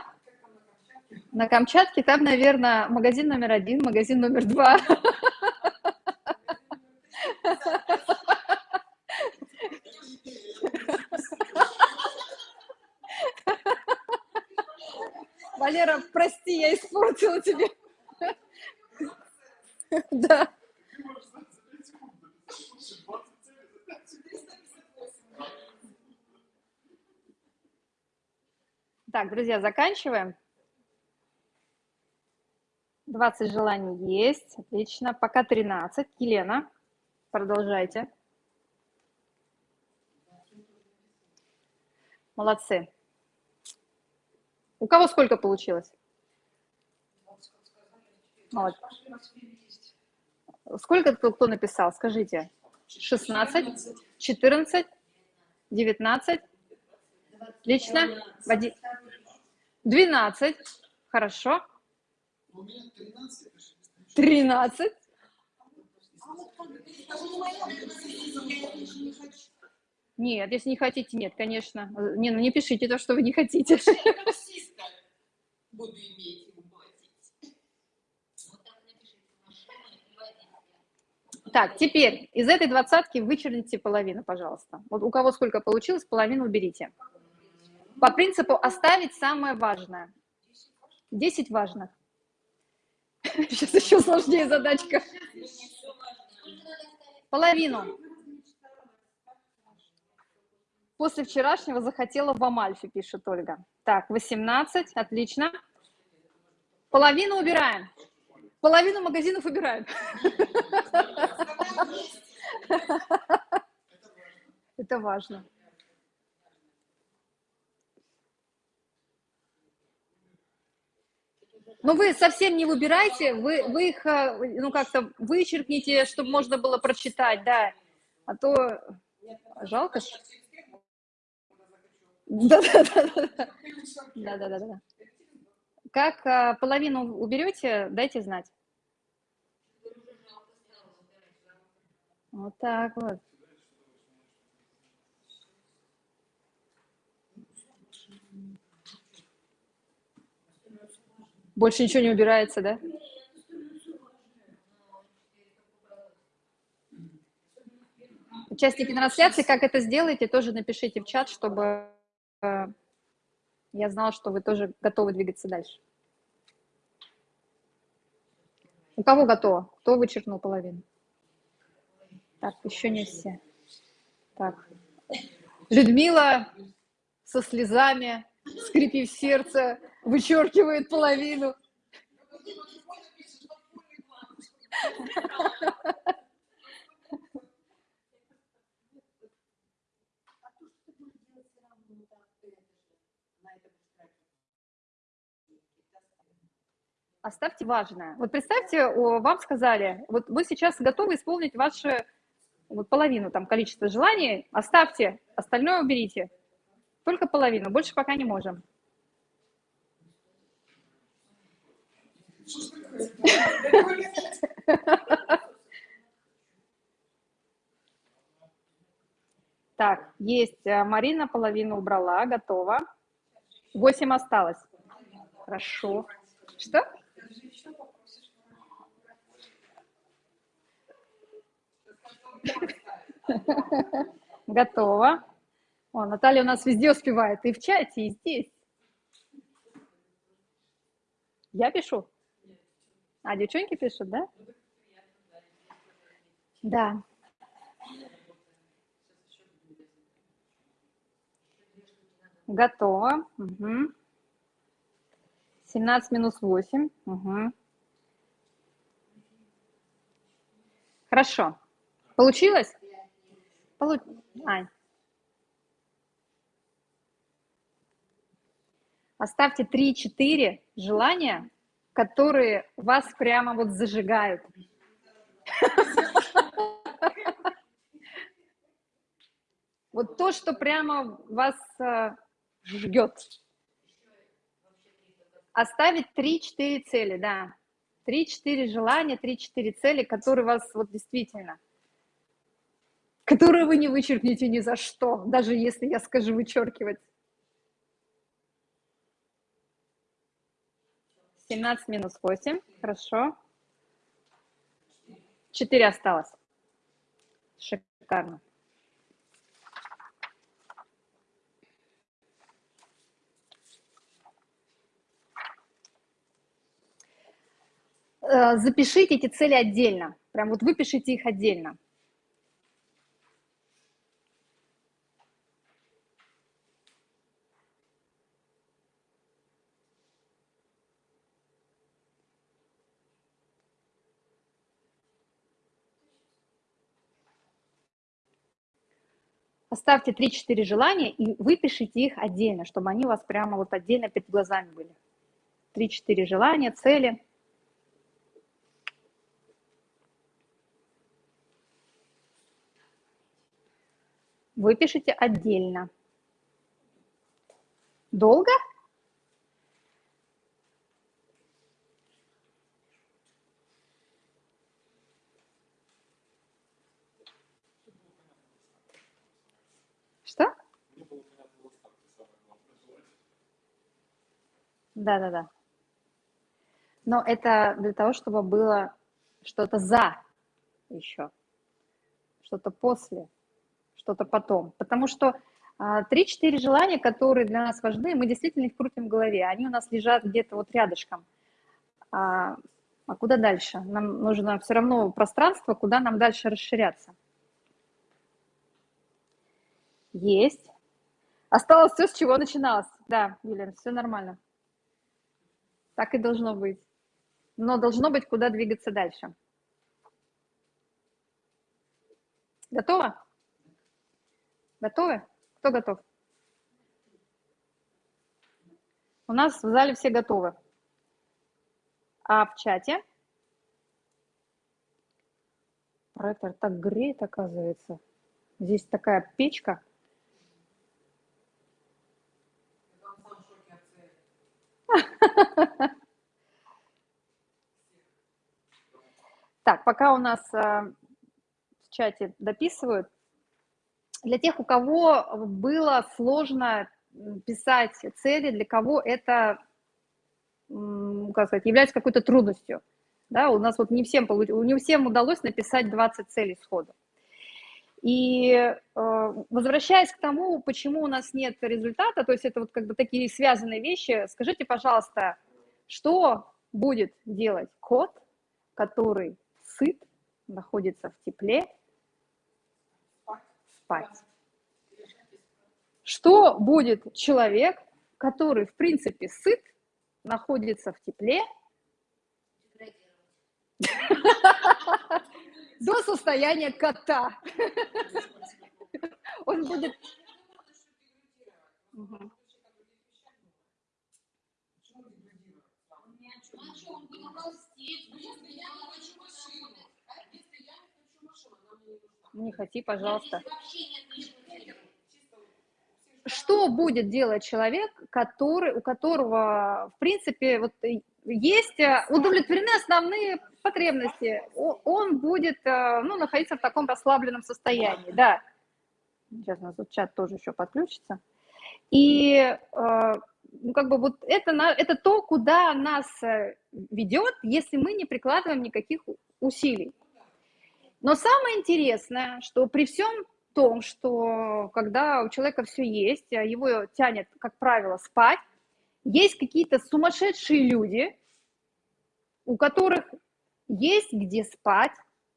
A: На Камчатке там, наверное, магазин номер один, магазин номер два. Валера, прости, я испортила тебе. Да. Так, друзья, заканчиваем. 20 желаний есть. Отлично. Пока 13. Елена, продолжайте. Молодцы. У кого сколько получилось? Молодец. Сколько кто, написал? Скажите. 16, 14, 19, лично, 12, Хорошо.
B: У меня 13.
A: 13. Нет, если не хотите, нет, конечно. Не, ну не пишите то, что вы не хотите.
E: Я таксиста буду иметь ему платить.
C: Вот так напишите машину и водителя.
A: Так, теперь из этой двадцатки вычеркните половину, пожалуйста. Вот у кого сколько получилось, половину уберите. По принципу оставить самое важное. 10 важных. Сейчас еще сложнее задачка. Половину. После вчерашнего захотела в Амальфе, пишет Ольга. Так, 18, отлично. Половину убираем. Половину магазинов убираем. Это важно. Но вы совсем не выбирайте, вы, вы их, э, ну, как-то вычеркните, чтобы можно было прочитать, да. А то жалко. ж. Да-да-да. Как а, половину уберете, дайте знать. Вот так вот. Больше ничего не убирается, да? Участники трансляции, как это сделаете, тоже напишите в чат, чтобы э, я знала, что вы тоже готовы двигаться дальше. У кого готово? Кто вычеркнул половину? Так, еще не все. Так. Людмила со слезами, скрипив сердце, вычеркивает половину.
E: А то, что ты будешь делать все равно, ну так, ты это же на это будешь тратить.
A: Оставьте важное. Вот представьте, вам сказали, вот вы сейчас готовы исполнить ваши вот половину там количество желаний, оставьте, остальное уберите. Только половину, больше пока не можем. Так, есть э, Марина половину убрала, готова. Восемь осталось. Хорошо. Что? Готово. О, Наталья у нас везде успевает, и в чате, и здесь. Я пишу? А, девчонки пишут, да? Да. Готово. Угу. 17 минус 8. Угу. Хорошо. Получилось? Получ... Ань. Оставьте 3-4 желания, которые вас прямо вот зажигают. Вот то, что прямо вас э, жгет. Оставить 3-4 цели, да. 3-4 желания, 3-4 цели, которые вас вот действительно, которые вы не вычеркнете ни за что, даже если я скажу вычеркивать. 17 минус 8, хорошо. 4 осталось. Шикарно. Э, запишите эти цели отдельно. Прям вот выпишите их отдельно. Оставьте 3-4 желания и выпишите их отдельно, чтобы они у вас прямо вот отдельно перед глазами были. 3-4 желания, цели. Выпишите отдельно. Долго? Да, да, да. Но это для того, чтобы было что-то за еще, что-то после, что-то потом. Потому что а, три-четыре желания, которые для нас важны, мы действительно их крутим в голове, они у нас лежат где-то вот рядышком. А, а куда дальше? Нам нужно все равно пространство, куда нам дальше расширяться. Есть. Осталось все, с чего начиналось. Да, Юлия, все нормально. Так и должно быть. Но должно быть, куда двигаться дальше. Готово? Готовы? Кто готов? У нас в зале все готовы. А в чате? Проектор так греет, оказывается. Здесь такая печка. Так, пока у нас э, в чате дописывают, для тех, у кого было сложно писать цели, для кого это, как сказать, является какой-то трудностью. Да, у нас вот не всем, не всем удалось написать 20 целей сходу. И э, возвращаясь к тому, почему у нас нет результата, то есть это вот как бы такие связанные вещи, скажите, пожалуйста, что будет делать кот, который сыт, находится в тепле, спать? Что будет человек, который, в принципе, сыт, находится в тепле, до состояния кота. Он будет... Не хоти, пожалуйста. Что будет делать человек, который, у которого, в принципе, вот есть э, удовлетворены основные потребности, он будет э, ну, находиться в таком расслабленном состоянии, да. Сейчас у нас тут чат тоже еще подключится. И э, ну, как бы вот это, это то, куда нас ведет, если мы не прикладываем никаких усилий. Но самое интересное, что при всем том, что когда у человека все есть, его тянет, как правило, спать, есть какие-то сумасшедшие люди, у которых есть где спать,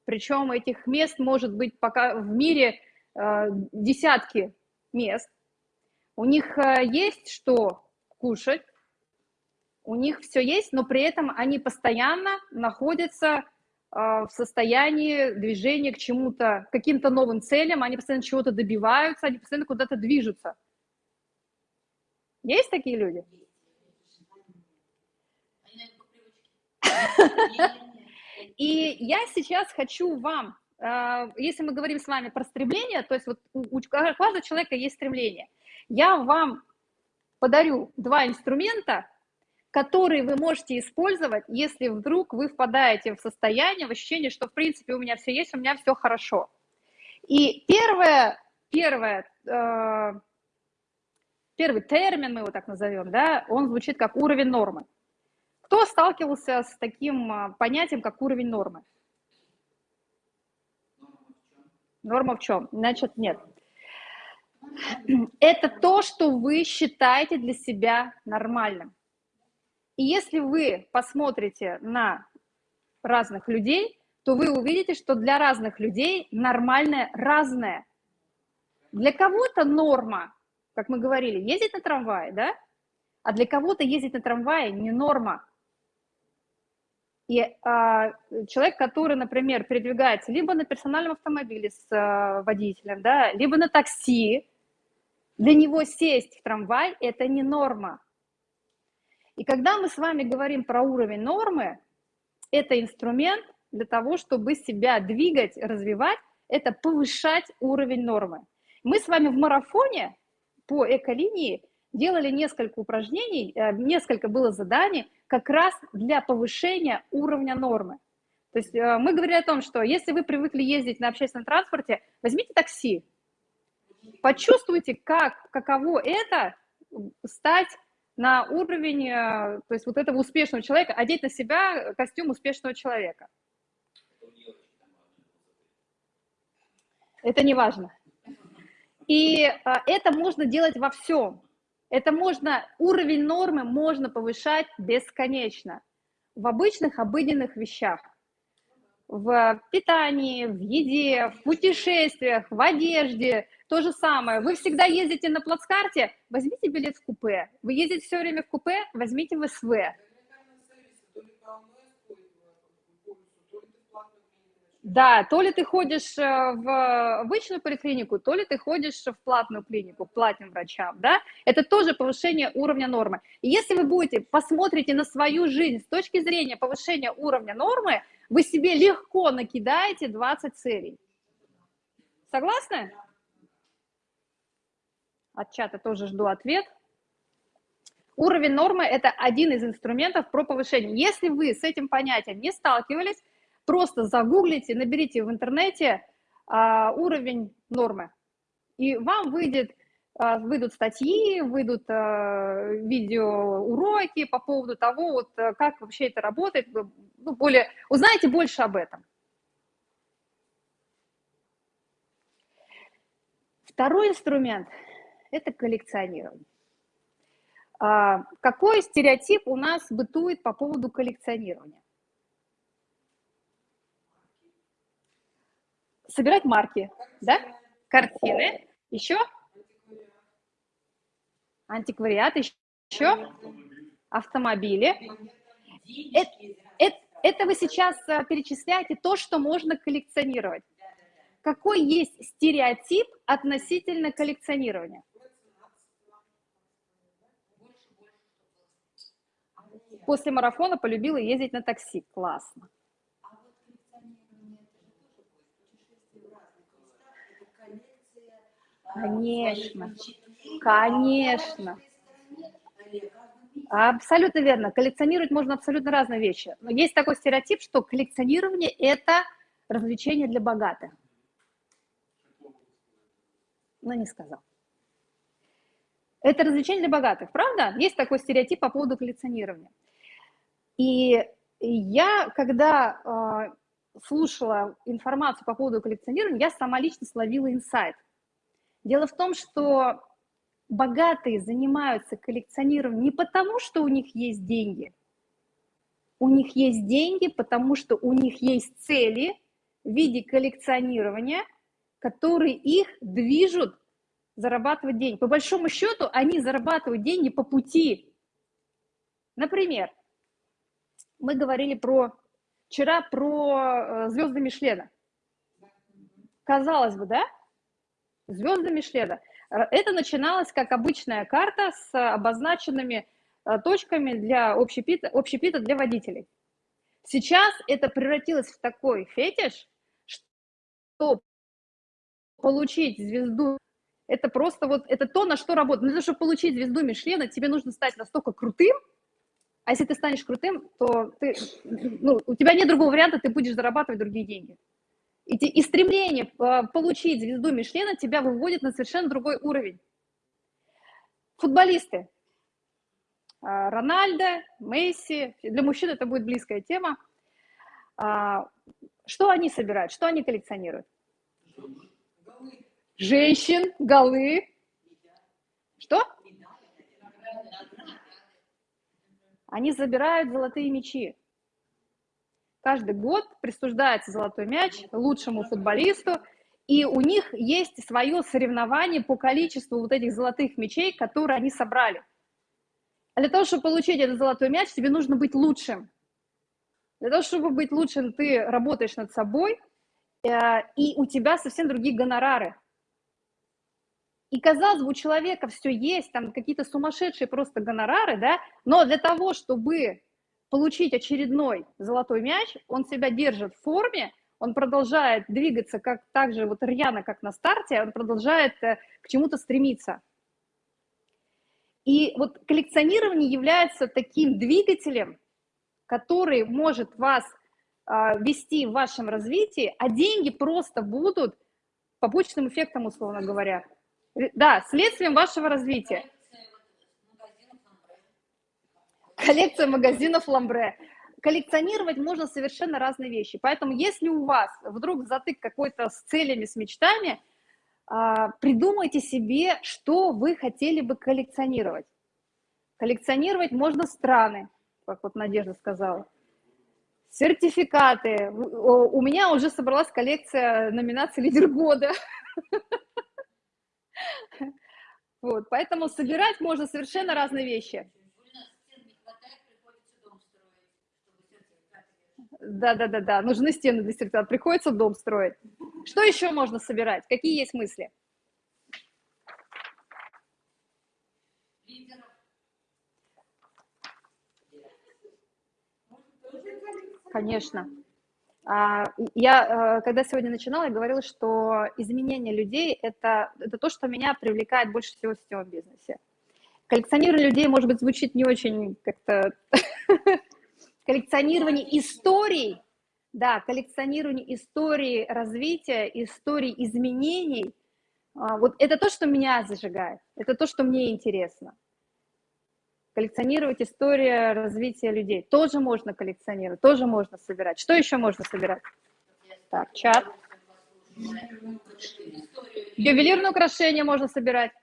A: причем этих мест может быть пока в мире э, десятки мест. У них э, есть что кушать, у них все есть, но при этом они постоянно находятся в состоянии движения к чему-то, каким-то новым целям, они постоянно чего-то добиваются, они постоянно куда-то движутся. Есть такие люди? И я сейчас хочу вам, э, если мы говорим с вами про стремление, то есть вот у каждого человека есть стремление, я вам подарю два инструмента, которые вы можете использовать, если вдруг вы впадаете в состояние, в ощущение, что в принципе у меня все есть, у меня все хорошо. И первое, первое, э, первый термин, мы его так назовем, да, он звучит как уровень нормы. Кто сталкивался с таким а, понятием, как уровень нормы? Норма в чем? Значит, нет. Это то, что вы считаете для себя нормальным. И если вы посмотрите на разных людей, то вы увидите, что для разных людей нормальное разное. Для кого-то норма, как мы говорили, ездить на трамвае, да? А для кого-то ездить на трамвае не норма. И а, человек, который, например, передвигается либо на персональном автомобиле с а, водителем, да, либо на такси, для него сесть в трамвай – это не норма. И когда мы с вами говорим про уровень нормы, это инструмент для того, чтобы себя двигать, развивать, это повышать уровень нормы. Мы с вами в марафоне по эколинии делали несколько упражнений, э, несколько было заданий, как раз для повышения уровня нормы. То есть э, мы говорили о том, что если вы привыкли ездить на общественном транспорте, возьмите такси. почувствуйте, как, каково это стать на уровень, э, то есть вот этого успешного человека, одеть на себя костюм успешного человека. Это не важно. И а, это можно делать во всем. Это можно, уровень нормы можно повышать бесконечно в обычных обыденных вещах. В питании, в еде, в путешествиях, в одежде. То же самое. Вы всегда ездите на плацкарте, возьмите билет в купе. Вы ездите все время в купе, возьмите в СВ. Да, то ли ты ходишь э, в обычную поликлинику, то ли ты ходишь в платную клинику, к платным врачам, да, это тоже повышение уровня нормы. И если вы будете, посмотрите на свою жизнь с точки зрения повышения уровня нормы, вы себе легко накидаете 20 целей. Согласны? От чата тоже жду ответ. Уровень нормы – это один из инструментов про повышение. Если вы с этим понятием не сталкивались, Просто загуглите, наберите в интернете а, уровень нормы, и вам выйдет, выйдут статьи, выйдут а, видеоуроки по поводу того, вот, а, как вообще это работает, вы ну, более, узнаете больше об этом. Второй инструмент – это коллекционирование. А, какой стереотип у нас бытует по поводу коллекционирования? собирать марки, да, картины, еще антиквариат, еще автомобили. Это, это, это вы сейчас э, перечисляете то, что можно коллекционировать. Какой есть стереотип относительно коллекционирования? После марафона полюбила ездить на такси. Классно. Конечно, конечно. Абсолютно верно. Коллекционировать можно абсолютно разные вещи. Но есть такой стереотип, что коллекционирование – это развлечение для богатых. Но не сказал. Это развлечение для богатых, правда? Есть такой стереотип по поводу коллекционирования. И я, когда э, слушала информацию по поводу коллекционирования, я сама лично словила инсайт – Дело в том, что богатые занимаются коллекционированием не потому, что у них есть деньги. У них есть деньги, потому что у них есть цели в виде коллекционирования, которые их движут зарабатывать деньги. По большому счету, они зарабатывают деньги по пути. Например, мы говорили про вчера про э, звезды Мишлена. Казалось бы, да? звезды Мишлена. Это начиналось как обычная карта с обозначенными э, точками для общепита, общепита для водителей. Сейчас это превратилось в такой фетиш, что получить звезду, это просто вот, это то, на что работает. Но для того, чтобы получить звезду Мишлена, тебе нужно стать настолько крутым, а если ты станешь крутым, то ты, ну, у тебя нет другого варианта, ты будешь зарабатывать другие деньги. И, и стремление а, получить звезду Мишлена тебя выводит на совершенно другой уровень. Футболисты. А, Рональдо, Месси. Для мужчин это будет близкая тема. А, что они собирают? Что они коллекционируют? Женщин, голы. Что? Они забирают золотые мечи. Каждый год присуждается золотой мяч лучшему футболисту, и у них есть свое соревнование по количеству вот этих золотых мячей, которые они собрали. А для того, чтобы получить этот золотой мяч, тебе нужно быть лучшим. Для того, чтобы быть лучшим, ты работаешь над собой, э, и у тебя совсем другие гонорары. И, казалось бы, у человека все есть, там какие-то сумасшедшие просто гонорары, да, но для того, чтобы получить очередной золотой мяч, он себя держит в форме, он продолжает двигаться как, так же вот рьяно, как на старте, он продолжает э, к чему-то стремиться. И вот коллекционирование является таким двигателем, который может вас а, вести в вашем развитии, а деньги просто будут побочным эффектом, условно говоря. Да, следствием вашего развития. Коллекция магазинов Ламбре. Коллекционировать можно совершенно разные вещи. Поэтому если у вас вдруг затык какой-то с целями, с мечтами, а, придумайте себе, что вы хотели бы коллекционировать. Коллекционировать можно страны, как вот Надежда сказала. Сертификаты. У меня уже собралась коллекция номинаций «Лидер года». Вот, поэтому собирать можно совершенно разные вещи. Да, да, да, да. Нужны стены для сертификата. Приходится дом строить. Что еще можно собирать? Какие есть мысли? Конечно. А, я, э, когда сегодня начинала, я говорила, что изменение людей это, – это то, что меня привлекает больше всего в сетевом бизнесе. Коллекционирование людей, может быть, звучит не очень как-то коллекционирование историй, да, коллекционирование истории развития, историй изменений, а, вот это то, что меня зажигает, это то, что мне интересно. Коллекционировать историю развития людей. Тоже можно коллекционировать, тоже можно собирать. Что еще можно собирать? Так, чат. Ювелирные украшения можно собирать.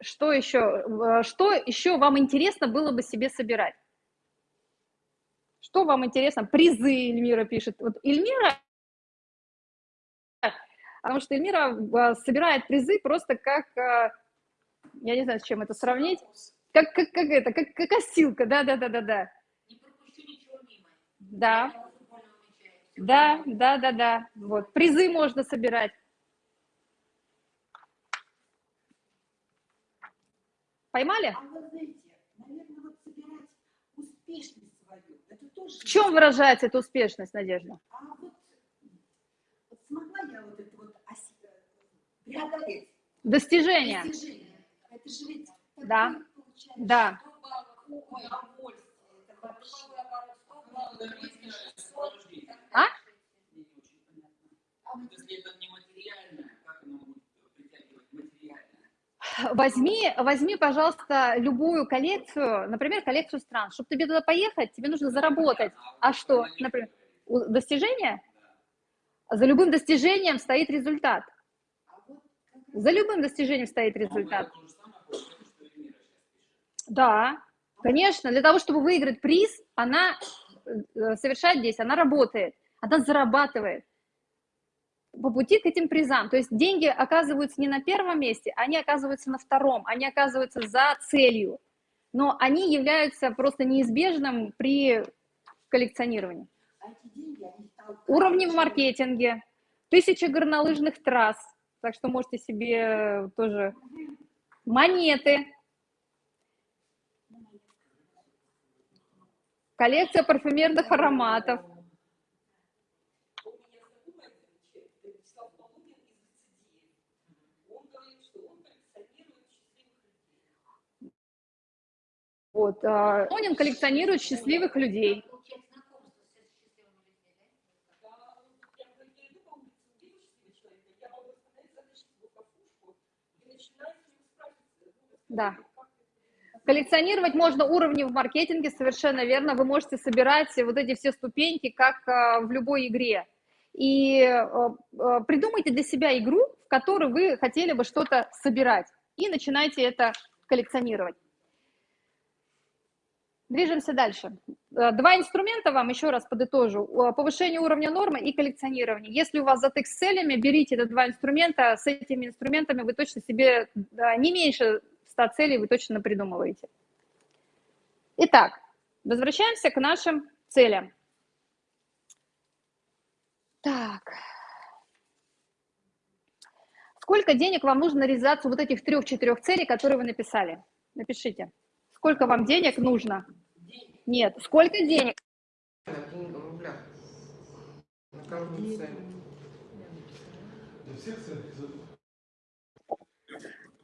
A: Что еще, что еще вам интересно было бы себе собирать? Что вам интересно? Призы, Эльмира пишет. Вот Эльмира, потому что Эльмира э, собирает призы просто как, э, я не знаю, с чем это сравнить, как, как, как это, как, как осилка, да-да-да-да-да. Да. Да, да, да, да. Вот. Призы можно собирать. Поймали? А вы знаете, наверное, вот собирать успешность свою, это тоже... В чем выражается эта успешность, Надежда? А вот, вот смогла я вот это вот преодолеть. Достижение. Достижение. Это же ведь... Да, да. А? Если это не материально, как оно будет возьми, возьми, пожалуйста, любую коллекцию, например, коллекцию стран. Чтобы тебе туда поехать, тебе нужно заработать. А что, например, достижение? За любым достижением стоит результат. За любым достижением стоит результат. Да, конечно. Для того, чтобы выиграть приз, она э, совершает действие, она работает, она зарабатывает по пути к этим призам. То есть деньги оказываются не на первом месте, они оказываются на втором, они оказываются за целью. Но они являются просто неизбежным при коллекционировании. Уровни в маркетинге, тысяча горнолыжных трасс, так что можете себе тоже монеты, коллекция парфюмерных ароматов – Вот. Онин коллекционирует счастливых людей. Да. Коллекционировать можно уровни в маркетинге, совершенно верно. Вы можете собирать вот эти все ступеньки, как а, в любой игре. И а, а, придумайте для себя игру, в которой вы хотели бы что-то собирать. И начинайте это коллекционировать. Движемся дальше. Э, два инструмента вам, еще раз подытожу. Повышение уровня нормы и коллекционирование. Если у вас затык с целями, берите эти два инструмента. С этими инструментами вы точно себе не меньше 100 целей вы точно придумываете. Итак, возвращаемся к нашим целям. Так. Сколько денег вам нужно на реализацию вот этих трех-четырех целей, которые вы написали? Напишите. Сколько вам денег нужно? Нет. Сколько денег?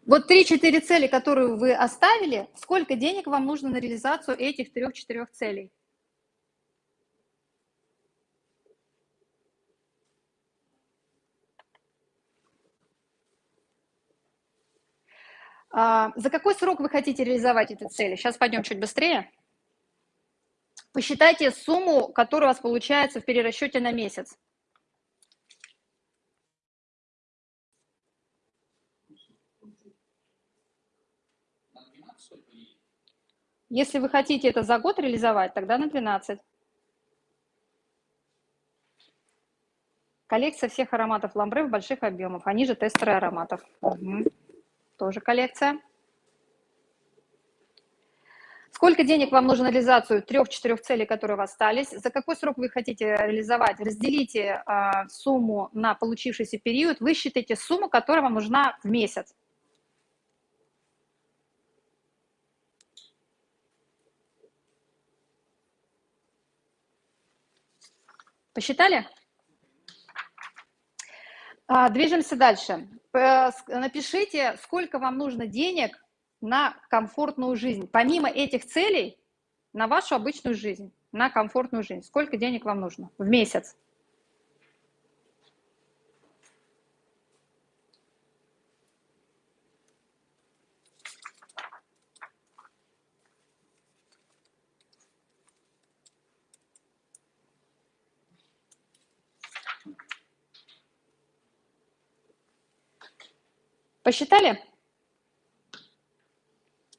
A: Вот три-четыре цели, которые вы оставили, сколько денег вам нужно на реализацию этих трех-четырех целей? За какой срок вы хотите реализовать эти цели? Сейчас пойдем чуть быстрее. Посчитайте сумму, которая у вас получается в перерасчете на месяц. Если вы хотите это за год реализовать, тогда на 12. Коллекция всех ароматов ламбре в больших объемах. Они же тестеры ароматов. Угу. Тоже коллекция. Сколько денег вам нужно на реализацию трех-четырех целей, которые у вас остались? За какой срок вы хотите реализовать? Разделите а, сумму на получившийся период, высчитайте сумму, которая вам нужна в месяц. Посчитали? А, движемся дальше. Напишите, сколько вам нужно денег на комфортную жизнь. Помимо этих целей, на вашу обычную жизнь, на комфортную жизнь. Сколько денег вам нужно в месяц? Посчитали?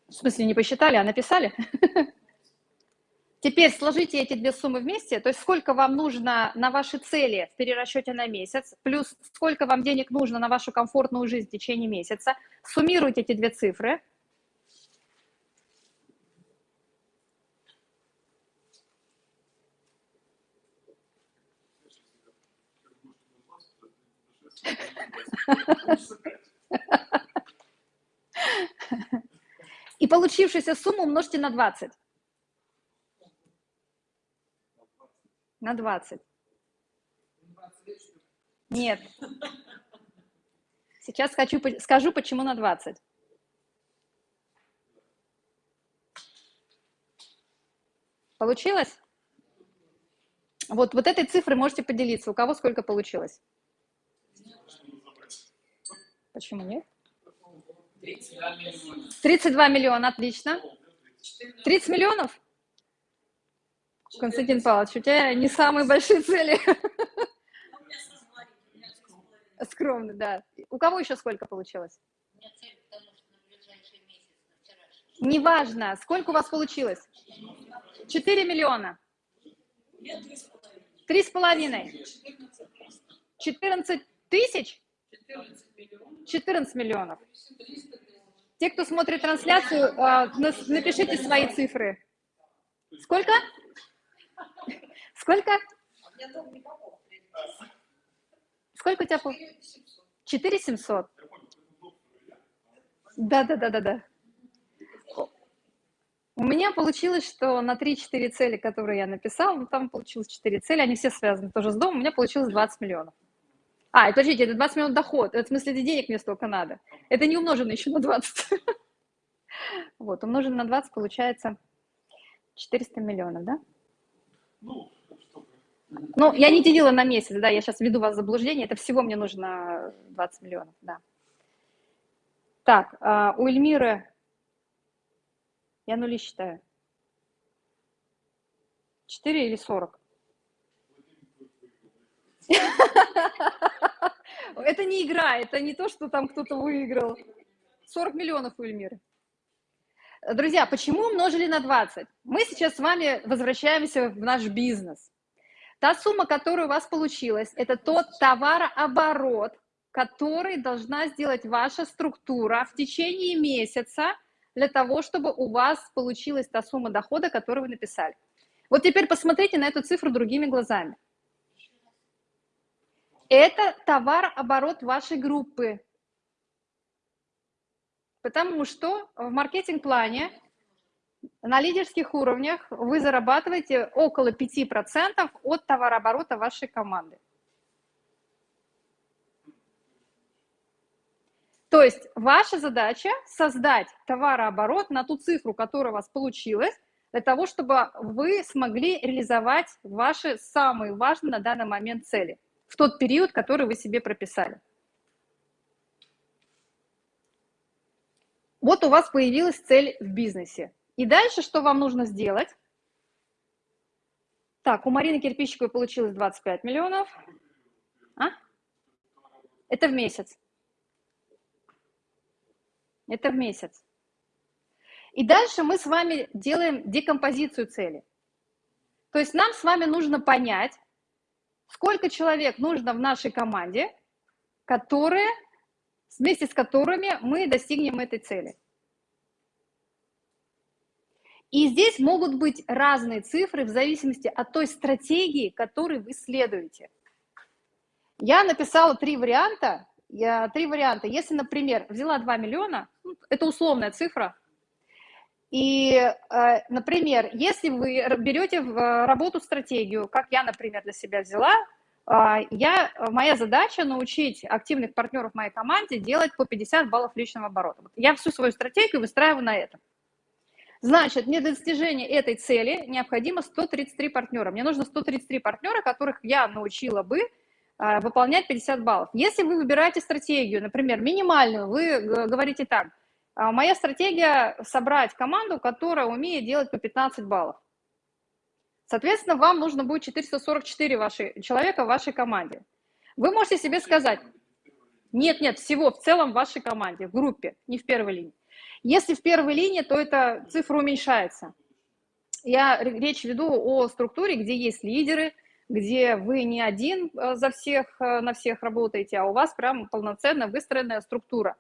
A: В смысле, не посчитали, а написали? Теперь сложите эти две суммы вместе, то есть сколько вам нужно на ваши цели в перерасчете на месяц, плюс сколько вам денег нужно на вашу комфортную жизнь в течение месяца. Суммируйте эти две цифры. И получившуюся сумму умножьте на 20. На 20. Нет. Сейчас хочу, скажу, почему на 20. Получилось? Вот, вот этой цифрой можете поделиться. У кого сколько получилось? Почему нет? 32 миллиона. отлично. 30 миллионов? Константин Павлович, у тебя не самые большие цели. Скромно, да. У кого еще сколько получилось? Неважно, сколько у вас получилось? 4 миллиона. Три с половиной. 14 тысяч? 14 миллионов. Те, кто смотрит трансляцию, а, напишите свои цифры. Сколько? Сколько? Сколько у тебя? 4 700. Да, да, да, да, да. У меня получилось, что на 3-4 цели, которые я написала, ну, там получилось 4 цели, они все связаны тоже с домом, у меня получилось 20 миллионов. А, подождите, это 20 миллионов доход. Это в смысле, денег мне столько надо. Это не умножено еще на 20. Вот, умножено на 20 получается 400 миллионов, да? Ну, ну, я не делила на месяц, да, я сейчас веду вас в заблуждение. Это всего мне нужно 20 миллионов, да. Так, а, у Эльмиры я нули считаю. 4 или 40? Это не игра, это не то, что там кто-то выиграл. 40 миллионов у Эльмиры. Друзья, почему умножили на 20? Мы сейчас с вами возвращаемся в наш бизнес. Та сумма, которая у вас получилась, это тот товарооборот, который должна сделать ваша структура в течение месяца для того, чтобы у вас получилась та сумма дохода, которую вы написали. Вот теперь посмотрите на эту цифру другими глазами. Это товарооборот вашей группы. Потому что в маркетинг-плане на лидерских уровнях вы зарабатываете около 5% от товарооборота вашей команды. То есть ваша задача создать товарооборот на ту цифру, которая у вас получилась, для того, чтобы вы смогли реализовать ваши самые важные на данный момент цели в тот период, который вы себе прописали. Вот у вас появилась цель в бизнесе. И дальше что вам нужно сделать? Так, у Марины Кирпичиковой получилось 25 миллионов. А? Это в месяц. Это в месяц. И дальше мы с вами делаем декомпозицию цели. То есть нам с вами нужно понять, сколько человек нужно в нашей команде, которые, вместе с которыми мы достигнем этой цели. И здесь могут быть разные цифры в зависимости от той стратегии, которой вы следуете. Я написала три варианта. Я, три варианта. Если, например, взяла 2 миллиона, ну, это условная цифра, и, э, например, если вы берете в работу стратегию, как я, например, для себя взяла, а, я, моя задача научить активных партнеров моей команде делать по 50 баллов личного оборота. Я всю свою стратегию выстраиваю на этом. Значит, мне для достижения этой цели необходимо 133 партнера. Мне нужно 133 партнера, которых я научила бы а, выполнять 50 баллов. Если вы выбираете стратегию, например, минимальную, вы говорите так, «А, моя стратегия собрать команду, которая умеет делать по 15 баллов. Соответственно, вам нужно будет 444 ваши, человека в вашей команде. Вы можете себе сказать, нет, нет, всего в целом в вашей команде, в группе, не в первой линии. Если в первой линии, то эта цифра уменьшается. Я речь веду о структуре, где есть лидеры, где вы не один э, за всех, э, на всех работаете, а у вас прям полноценно выстроенная структура.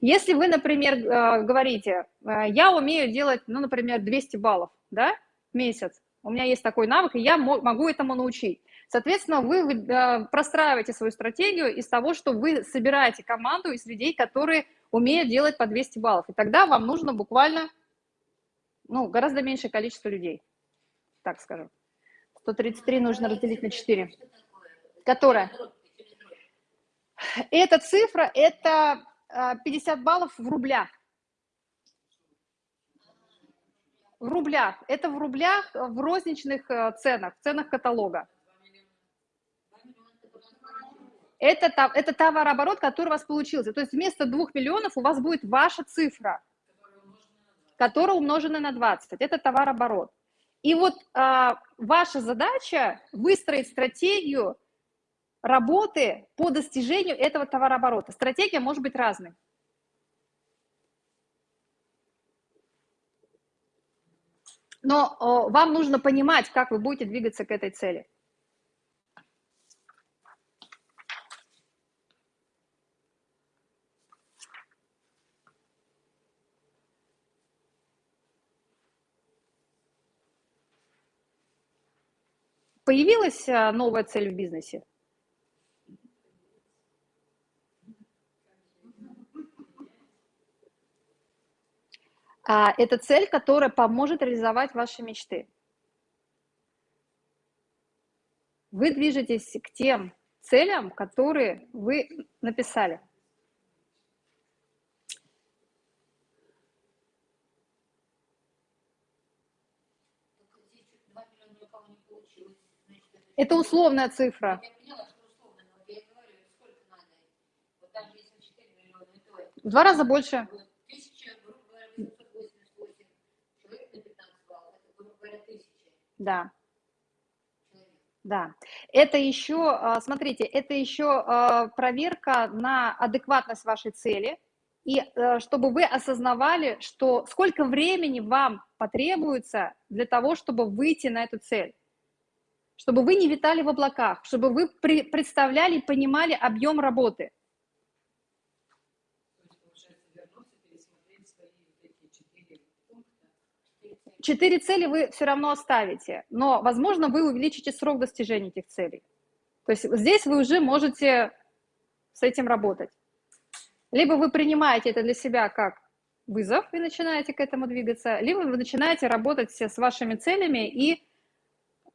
A: Если вы, например, э, говорите, я умею делать, ну, например, 200 баллов да, в месяц, у меня есть такой навык, и я могу этому научить. Соответственно, вы э, простраиваете свою стратегию из того, что вы собираете команду из людей, которые умеют делать по 200 баллов. И тогда вам нужно буквально ну, гораздо меньшее количество людей, так скажем. 133 нужно разделить на 4. Которая? Эта цифра, это 50 э, баллов в рублях. в рублях. Это в рублях э, в розничных э, ценах, в ценах каталога. Это, это товарооборот, который у вас получился. То есть вместо 2 миллионов у вас будет ваша цифра, которая умножена на 20. Это товарооборот. И вот а, ваша задача выстроить стратегию работы по достижению этого товарооборота. Стратегия может быть разной. но вам нужно понимать, как вы будете двигаться к этой цели. Появилась а, новая цель в бизнесе? А, это цель, которая поможет реализовать ваши мечты. Вы движетесь к тем целям, которые вы написали. Это условная цифра. В два раза больше. Да. Да, это еще, а, смотрите, это еще а, проверка на адекватность вашей цели, и э, чтобы вы осознавали, что сколько времени вам потребуется для того, чтобы выйти на эту цель, чтобы вы не витали в облаках, чтобы вы представляли и понимали объем работы. Четыре цели вы все равно оставите, но, возможно, вы увеличите срок достижения этих целей. То есть здесь вы уже можете с этим работать. Либо вы принимаете это для себя как вызов и начинаете к этому двигаться, либо вы начинаете работать с вашими целями и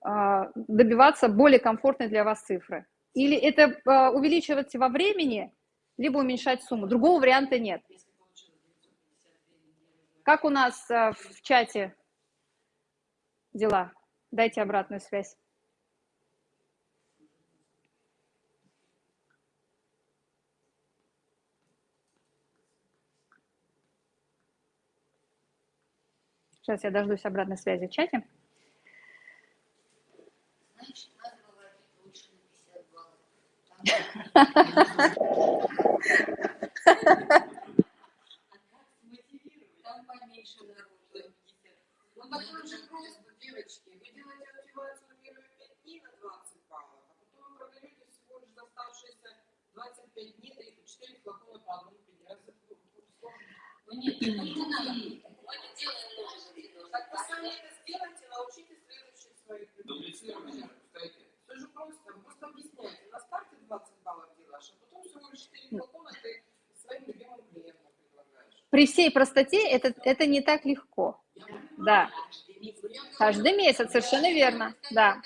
A: э, добиваться более комфортной для вас цифры. Или это э, увеличивать во времени, либо уменьшать сумму. Другого варианта нет. Как у нас э, в чате дела? Дайте обратную связь. Сейчас я дождусь обратной связи в чате.
C: Значит, надо выводить лучше на 50 баллов. Там поменьше народу.
B: Ну, такой же просто, девочки. Вы делаете активацию первые 5 дней на 20 баллов, а потом вы продаете всего лишь оставшиеся 25 дней, да и 4 флакона по одному это сложно?
C: Ну нет, не. Мы не делаем.
B: Так вы сами это сделайте, научитесь следующих своих людей.
F: все
B: же просто, просто объясняйте. На старте 20 баллов делаешь, а потом всего лишь 4 флакона ты своим любимым клиентам предлагаешь.
A: При всей простоте это, это не так легко.
B: Я понимаю,
A: Да,
B: каждый месяц.
A: Совершенно верно. Да,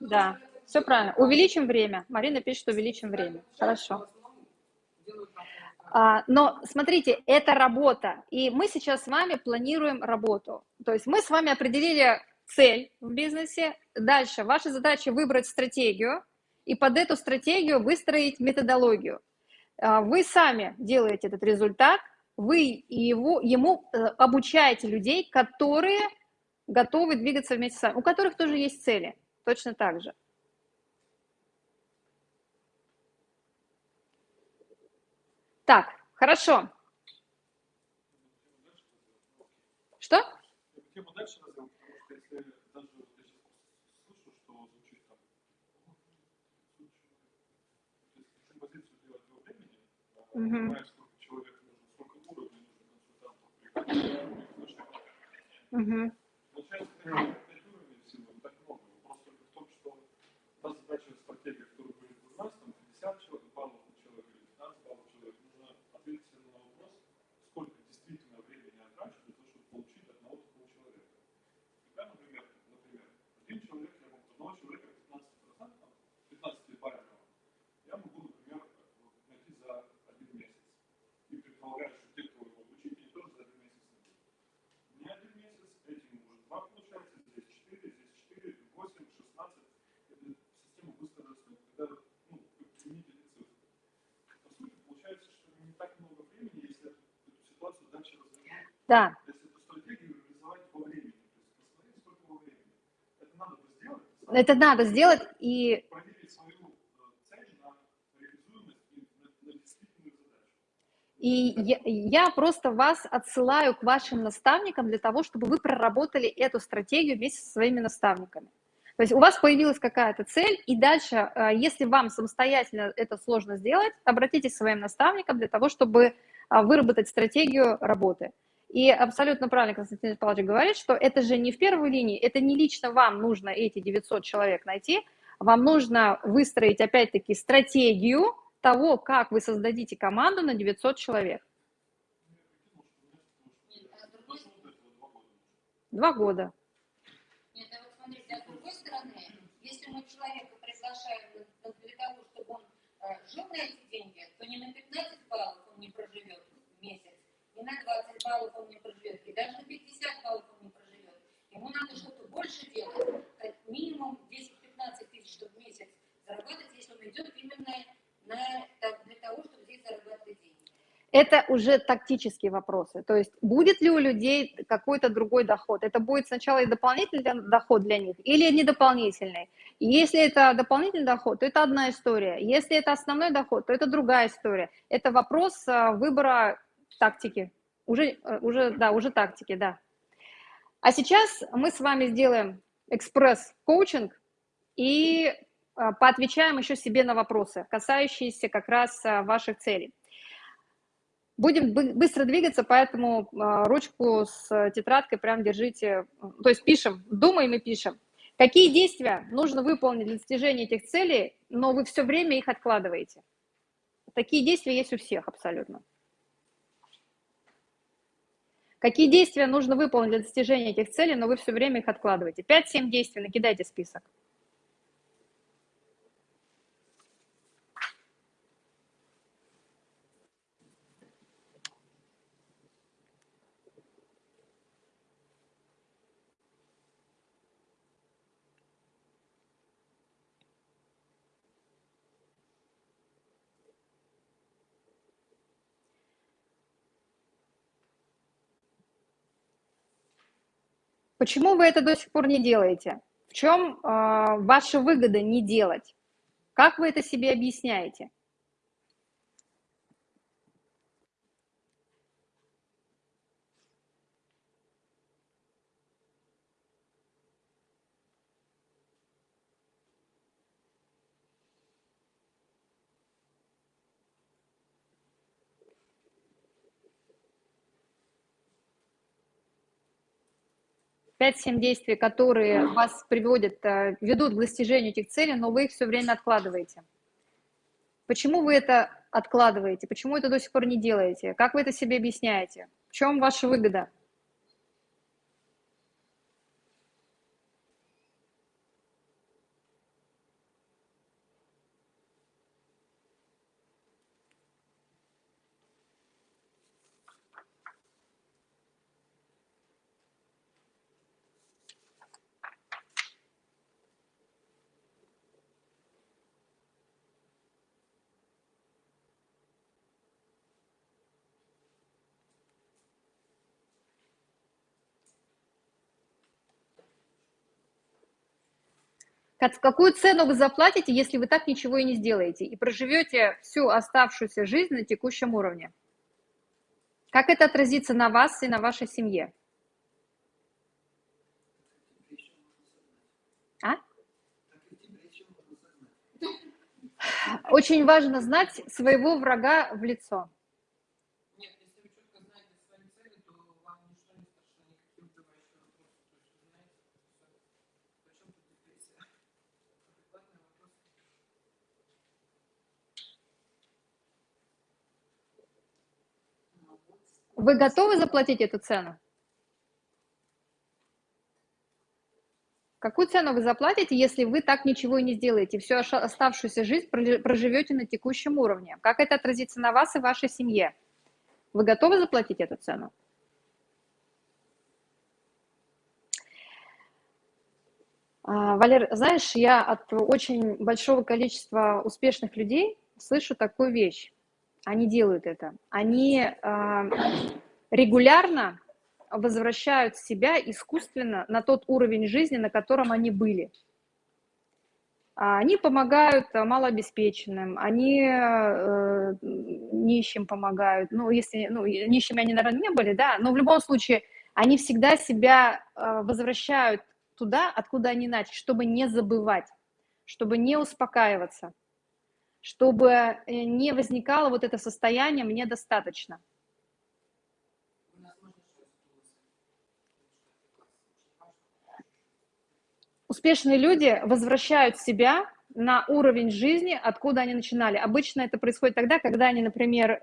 A: да, все правильно. Увеличим время. Марина пишет, что увеличим время. Хорошо. А, Но смотрите, это работа, и мы сейчас с вами планируем работу. То есть мы с вами определили цель в бизнесе. Дальше ваша задача выбрать стратегию и под эту стратегию выстроить методологию. А, Вы сами делаете этот результат, вы его, ему э, обучаете людей, которые готовы двигаться вместе с вами, у которых тоже есть цели, точно так же. Так, хорошо. Что?
F: Я бы тему дальше развил, потому что если даже вот я сейчас слышу, что звучит там, ну, то есть какую позицию делать во времени, а,
A: Мгм.
F: понимая, сколько человек нужно, сколько уровней нужно
A: Мгм.
F: Получается, так много. Вопрос только в том, что та задача стратегия, которая будет у нас, там 50 человек, баллов на человека или 15 баллов на человека, нужно ответить себе на вопрос, сколько действительно времени я трачу для того, чтобы получить одного такого человека. Когда, например, например, один человек, я могу одного человека 15%, 15 баррелов, я могу, например, найти за один месяц. И предполагаю, что те, кто его обучить, они тоже за один месяц найдут. Не один месяц, этим уже два получается, здесь четыре, здесь четыре, восемь, шестнадцать. Эта система быстро растет, когда, ну, вы примените эти цифры. По сути, получается, что не так много времени, если эту, эту ситуацию дальше развернуть,
A: Да,
F: если эту стратегию реализовать во времени. То есть посмотреть, сколько во времени. Это надо сделать,
A: и
F: э, и
A: я, я просто вас отсылаю к вашим наставникам для того, чтобы вы проработали эту стратегию вместе со своими наставниками. То есть у вас появилась какая-то цель, и дальше, э, если вам самостоятельно это сложно сделать, обратитесь к своим наставникам для того, чтобы а, выработать стратегию работы. И абсолютно правильно Константин Павлович говорит, что это же не в первой линии, это не лично вам нужно эти 900 человек найти, вам нужно выстроить опять-таки стратегию того, как вы создадите команду на 900 человек.
F: Два года.
C: Нет, а вот смотрите, а с другой стороны, если мы человека приглашаем для того, чтобы он э, жил на эти деньги, то не на 15 баллов он не проживет месяц, не на 20 баллов он не проживет, и даже на 50 баллов он не проживет. Ему надо что-то больше делать, как минимум 10-15 тысяч в месяц зарабатывать, если он идет именно на, так, для того, чтобы здесь зарабатывать деньги.
A: Это уже тактические вопросы. То есть будет ли у людей какой-то другой доход? Это будет сначала и дополнительный доход для них или не дополнительный? И если это дополнительный доход, то это одна история. Если это основной доход, то это другая история. Это вопрос а, выбора тактики. Уже, э, уже, да, уже тактики, да. А сейчас мы с вами сделаем экспресс-коучинг и а, поотвечаем еще себе на вопросы, касающиеся как раз а, ваших целей. Будем бы- быстро двигаться, поэтому ручку с э, тетрадкой прям держите, то есть пишем, думаем и пишем. Какие действия нужно выполнить для достижения этих целей, но вы все время их откладываете? Такие действия есть у всех абсолютно. Какие действия нужно выполнить для достижения этих целей, но вы все время их откладываете? 5-7 действий, накидайте список. Почему вы это до сих пор не делаете? В чем э, ваша выгода не делать? Как вы это себе объясняете? 5-7 действий, которые вас приводят, э, ведут к достижению этих целей, но вы их все время откладываете. Почему вы это откладываете? Почему это до сих пор не делаете? Как вы это себе объясняете? В чем ваша выгода? Какую цену вы заплатите, если вы так ничего и не сделаете, и проживете всю оставшуюся жизнь на текущем уровне? Как это отразится на вас и на вашей семье? А? Очень важно знать своего врага в лицо. Вы готовы заплатить эту цену? Какую цену вы заплатите, если вы так ничего и не сделаете, всю оставшуюся жизнь проживете на текущем уровне? Как это отразится на вас и вашей семье? Вы готовы заплатить эту цену? А, Валер, знаешь, я от очень большого количества успешных людей слышу такую вещь они делают это. Они э, регулярно возвращают себя искусственно на тот уровень жизни, на котором они были. А они помогают малообеспеченным, они э, нищим помогают. Ну, если ну, нищими они, наверное, не были, да, но в любом случае они всегда себя э, возвращают туда, откуда они начали, чтобы не забывать, чтобы не успокаиваться чтобы э, не возникало вот это состояние «мне достаточно». Успешные люди возвращают себя на уровень жизни, откуда они начинали. Обычно это происходит тогда, когда они, например,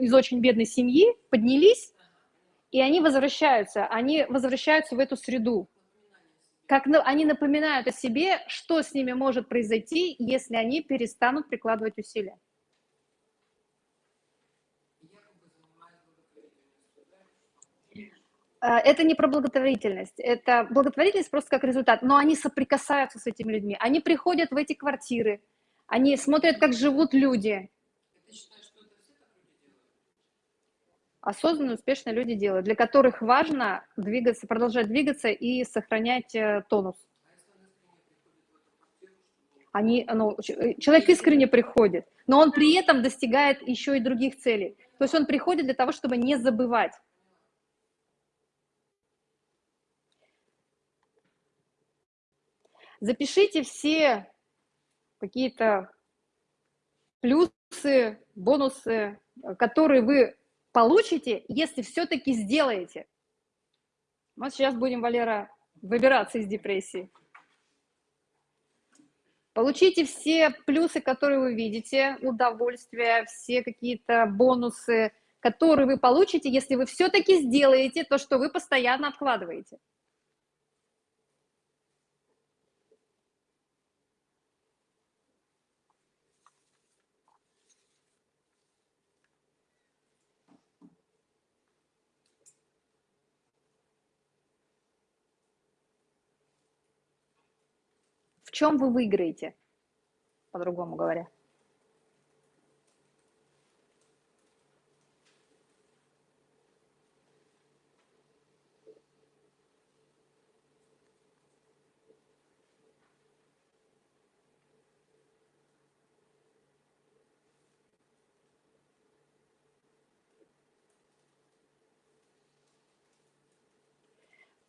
A: из очень бедной семьи поднялись, и они возвращаются, они возвращаются в эту среду как они напоминают о себе, что с ними может произойти, если они перестанут прикладывать усилия. Э, это не про благотворительность, это благотворительность просто как результат, но они соприкасаются с этими людьми, они приходят в эти квартиры, они смотрят, как живут люди, осознанные, успешные люди делают, для которых важно двигаться, продолжать двигаться и сохранять э, тонус. Они, ну, э, человек искренне приходит, но он при этом достигает еще и других целей. То есть он приходит для того, чтобы не забывать. Запишите все какие-то плюсы, бонусы, которые вы получите, если все-таки сделаете. Вот сейчас будем, Валера, выбираться из депрессии. Получите все плюсы, которые вы видите, удовольствие, все какие-то бонусы, которые вы получите, если вы все-таки сделаете то, что вы постоянно откладываете. чем вы выиграете, по-другому говоря?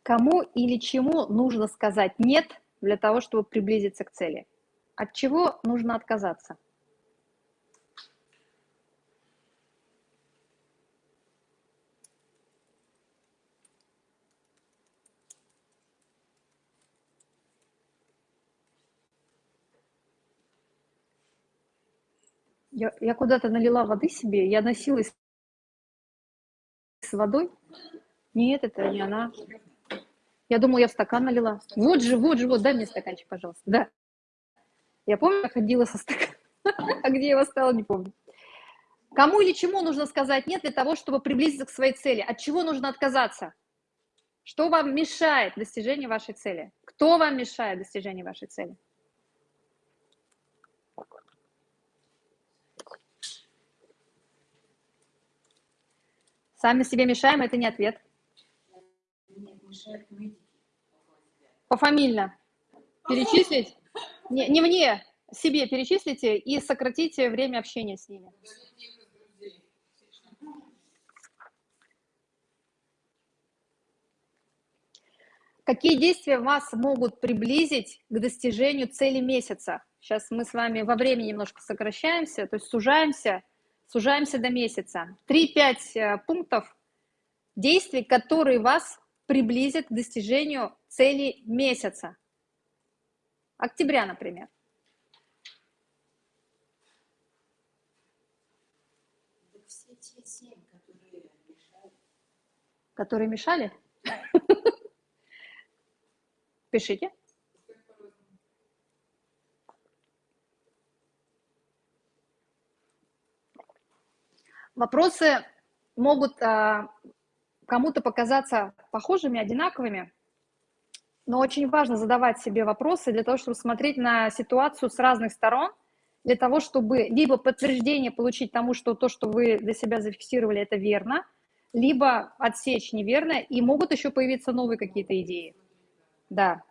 A: Кому или чему нужно сказать «нет» для того, чтобы приблизиться к цели? От чего нужно отказаться? Я, я куда-то налила воды себе, я носилась с водой. Нет, это не она. Я думала, я в стакан налила. Вот же, вот же, вот, дай мне стаканчик, пожалуйста. Да. Я помню, я ходила со стаканом. А где я его стала, не помню. Кому или чему нужно сказать нет для того, чтобы приблизиться к своей цели? От чего нужно отказаться? Что вам мешает достижению вашей цели? Кто вам мешает достижению вашей цели? Сами себе мешаем, это не ответ.
E: Мешают медики.
A: Пофамильно. Перечислить? Не, не мне, себе перечислите и сократите время общения с ними. Какие действия вас могут приблизить к достижению цели месяца? Сейчас мы с вами во времени немножко сокращаемся, то есть сужаемся, сужаемся до месяца. 3-5 пунктов действий, которые вас приблизят к достижению цели месяца. Октября, например.
E: Так все те семь, которые мешают.
A: Которые мешали? Пишите. Вопросы могут а, кому-то показаться похожими, одинаковыми, но очень важно задавать себе вопросы для того, чтобы смотреть на ситуацию с разных сторон, для того, чтобы либо подтверждение получить тому, что то, что вы для себя зафиксировали, это верно, либо отсечь неверно, и могут еще появиться новые какие-то идеи. Да.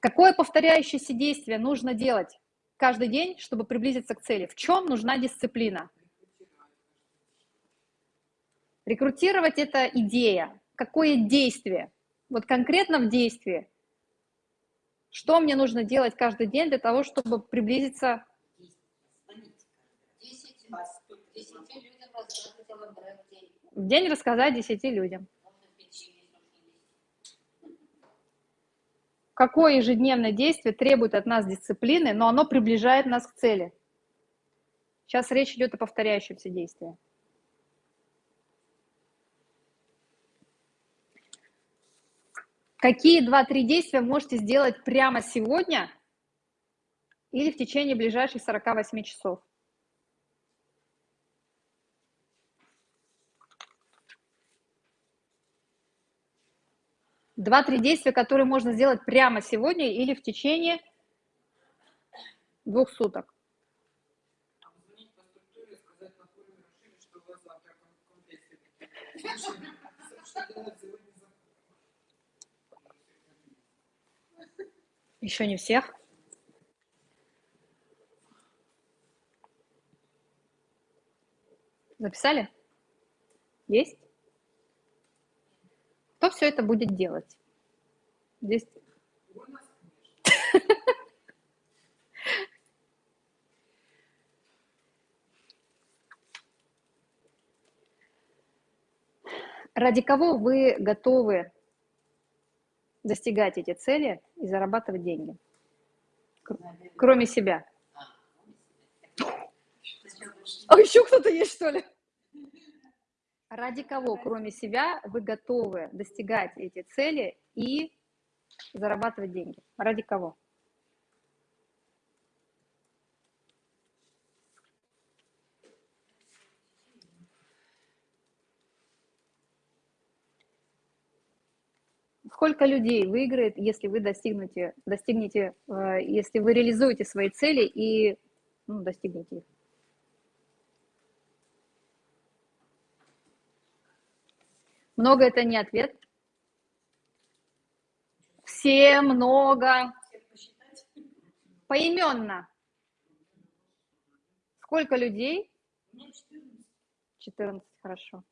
A: Какое повторяющееся действие нужно делать каждый день, чтобы приблизиться к цели? В чем нужна дисциплина? Рекрутировать – это идея. Какое действие? Вот конкретно в действии. Что мне нужно делать каждый день для того, чтобы приблизиться? В день рассказать 10 людям.
C: Можно печенье, нужно есть.
A: Какое ежедневное действие требует от нас дисциплины, но оно приближает нас к цели? Сейчас речь идет о повторяющемся действии. Какие два-три действия можете сделать прямо сегодня или в течение ближайших 48 часов? Два-три действия, которые можно сделать прямо сегодня или в течение двух суток. Еще не всех. Записали? Есть? Кто все это будет делать? Здесь ради кого вы готовы достигать эти цели и зарабатывать деньги? Кр- Кроме себя. А еще кто-то есть, что ли? Ради кого, кроме себя, вы готовы достигать эти цели и зарабатывать деньги? Ради кого? Сколько людей выиграет, если вы достигнете, достигнете, э, если вы реализуете свои цели и ну, достигнете их? Много это не ответ. Все много. Поименно. Сколько людей
D: Ну, 14.
A: 14, хорошо.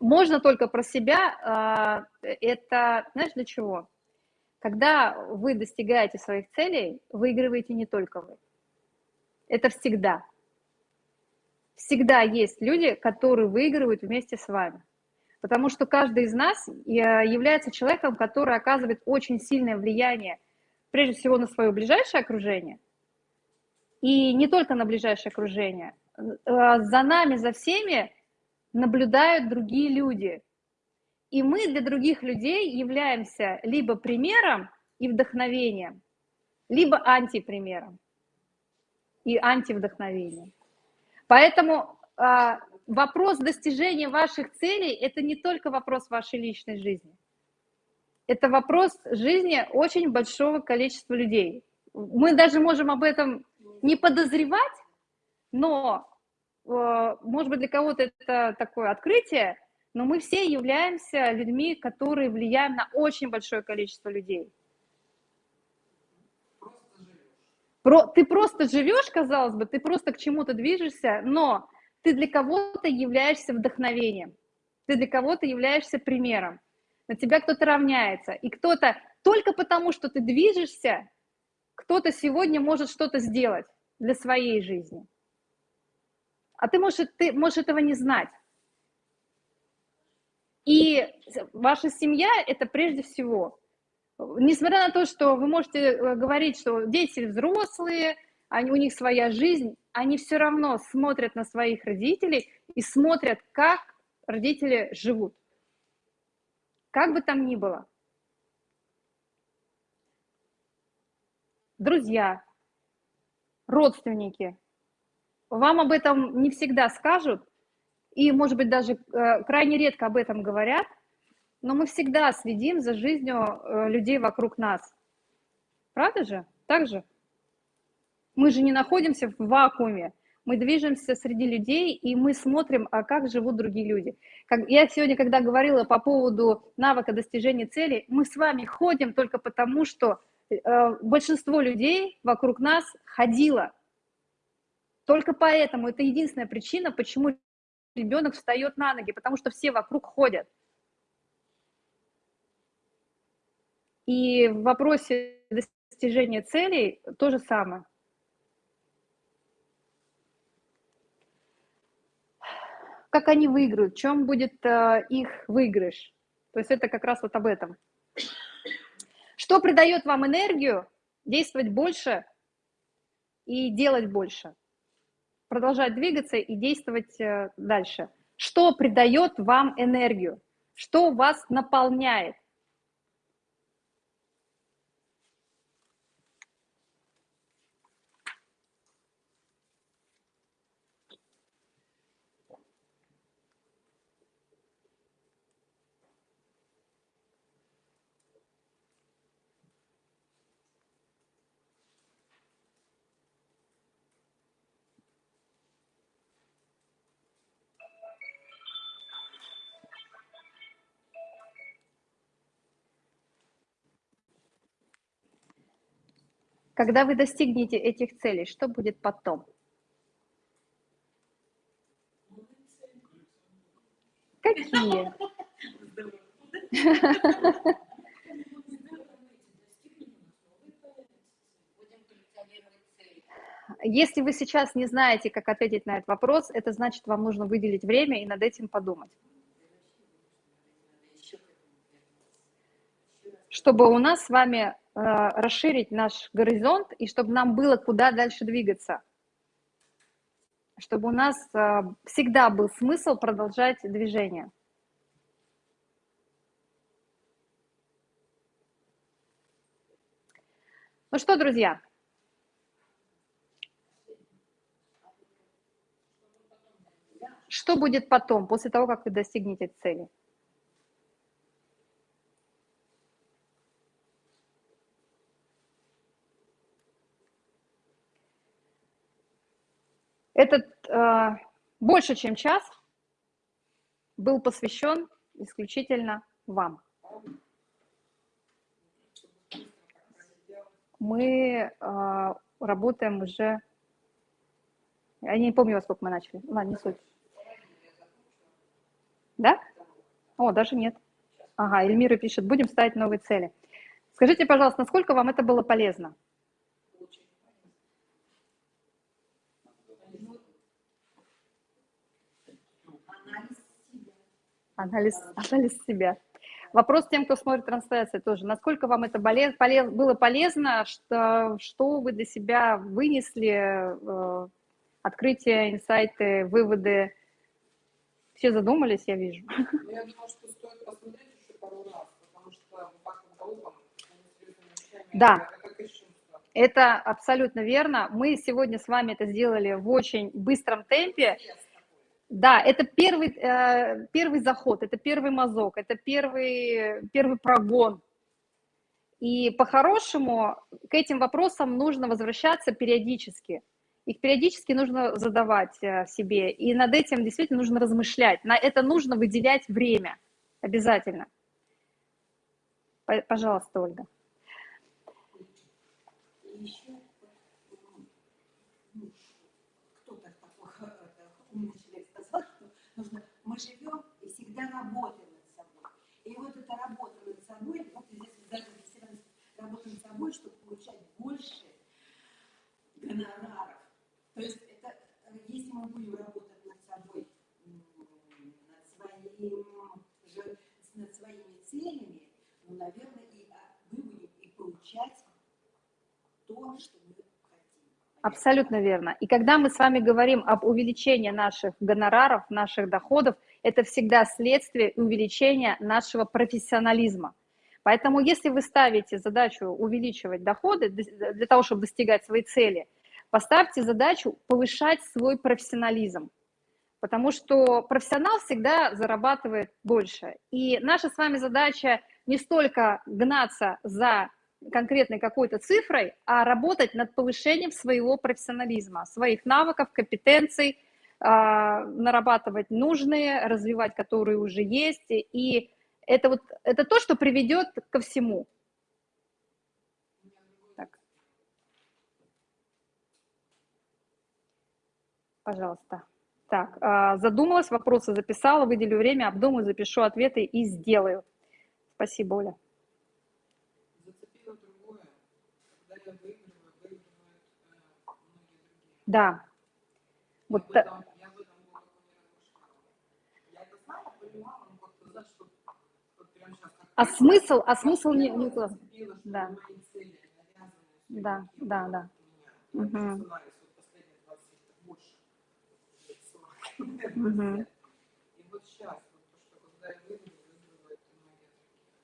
A: Можно только про себя. а, Это, знаешь, для чего? Когда вы достигаете своих целей, выигрываете не только вы. Это всегда. Всегда есть люди, которые выигрывают вместе с вами. Потому что каждый из нас э, является человеком, который оказывает очень сильное влияние, прежде всего, на свое ближайшее окружение, и не только на ближайшее окружение. Э, За нами, за всеми наблюдают другие люди. И мы для других людей являемся либо примером и вдохновением, либо антипримером и антивдохновением. Поэтому а, вопрос достижения ваших целей – это не только вопрос вашей личной жизни. Это вопрос жизни очень большого количества людей. Мы даже можем об этом не подозревать, но, э, может быть, для кого-то это такое открытие, но мы все являемся людьми, которые влияем на очень большое количество людей. Про, ты просто живешь, казалось бы, ты просто к чему-то движешься, но ты для кого-то являешься вдохновением, ты для кого-то являешься примером, на тебя кто-то равняется, и кто-то только потому, что ты движешься, кто-то сегодня может что-то сделать для своей жизни. А ты можешь, ты можешь этого не знать. И ваша семья – это прежде всего. Несмотря на то, что вы можете э, говорить, что дети взрослые, они, у них своя жизнь, они все равно смотрят на своих родителей и смотрят, как родители живут. Как бы там ни было. Друзья, родственники, вам об этом не всегда скажут, и, может быть, даже э, крайне редко об этом говорят, но мы всегда следим за жизнью э, людей вокруг нас. Правда же? Так же? Мы же не находимся в вакууме, мы движемся среди людей, и мы смотрим, а как живут другие люди. Как, я сегодня, когда говорила по поводу навыка достижения цели, мы с вами ходим только потому, что э, большинство людей вокруг нас ходило. Только поэтому это единственная причина, почему ребенок встает на ноги, потому что все вокруг ходят. И в вопросе достижения целей то же самое. Как они выиграют, в чем будет э, их выигрыш? То есть это как раз вот об этом. Что придает вам энергию действовать больше и делать больше? Продолжать двигаться и действовать э, дальше. Что придает вам энергию? Что вас наполняет? Когда вы достигнете этих целей, что будет потом? Какие? Если вы сейчас не знаете, как ответить на этот вопрос, это значит, вам нужно выделить время и над этим подумать. Чтобы у нас с вами расширить наш горизонт и чтобы нам было куда дальше двигаться. Чтобы у нас э, всегда был смысл продолжать движение. Ну что, друзья, что будет потом, после того, как вы достигнете цели? Этот э, больше, чем час был посвящен исключительно вам. мы э, работаем уже... Я не помню, во сколько мы начали. Ладно, не суть. Да? О, даже нет. Ага, Эльмира пишет, будем ставить новые цели. Скажите, пожалуйста, насколько вам это было полезно? Анализ, анализ себя. Вопрос тем, кто смотрит трансляцию тоже. Насколько вам это болез, полез, было полезно, что, что вы для себя вынесли, э, открытия, инсайты, выводы? Все задумались, я вижу.
B: Ну, я думаю, что стоит посмотреть еще пару раз, потому что так
A: да. Это абсолютно верно. Мы сегодня с вами это сделали в очень быстром темпе. Да, это первый, э, первый заход, это первый мазок, это первый, первый прогон. И по-хорошему к этим вопросам нужно возвращаться периодически. Их периодически нужно задавать э, себе, и над этим действительно нужно размышлять. На это нужно выделять время обязательно. Пожалуйста, Ольга.
E: Мы живем и всегда работаем над собой. И вот эта работа над собой, вот здесь даже работа над собой, чтобы получать больше гонораров. То есть это, если мы будем работать над собой, над, своим, над своими целями, ну, наверное, и а, мы будем и получать то, что
A: Абсолютно верно. И когда мы с вами говорим об увеличении наших гонораров, наших доходов, это всегда следствие увеличения нашего профессионализма. Поэтому если вы ставите задачу увеличивать доходы для того, чтобы достигать своей цели, поставьте задачу повышать свой профессионализм. Потому что профессионал всегда зарабатывает больше. И наша с вами задача не столько гнаться за конкретной какой-то цифрой, а работать над повышением своего профессионализма, своих навыков, компетенций, а, нарабатывать нужные, развивать которые уже есть. И это, вот, это то, что приведет ко всему. Так. Пожалуйста. Так, а, задумалась, вопросы записала, выделю время, обдумаю, запишу ответы и сделаю. Спасибо, Оля. Да. Вот я та... я в этом глубоко не Я это знала, понимала, но как-то, знаешь, что вот сейчас... А смысл, а смысл не... не... Да. Да, да, да. Угу. Угу.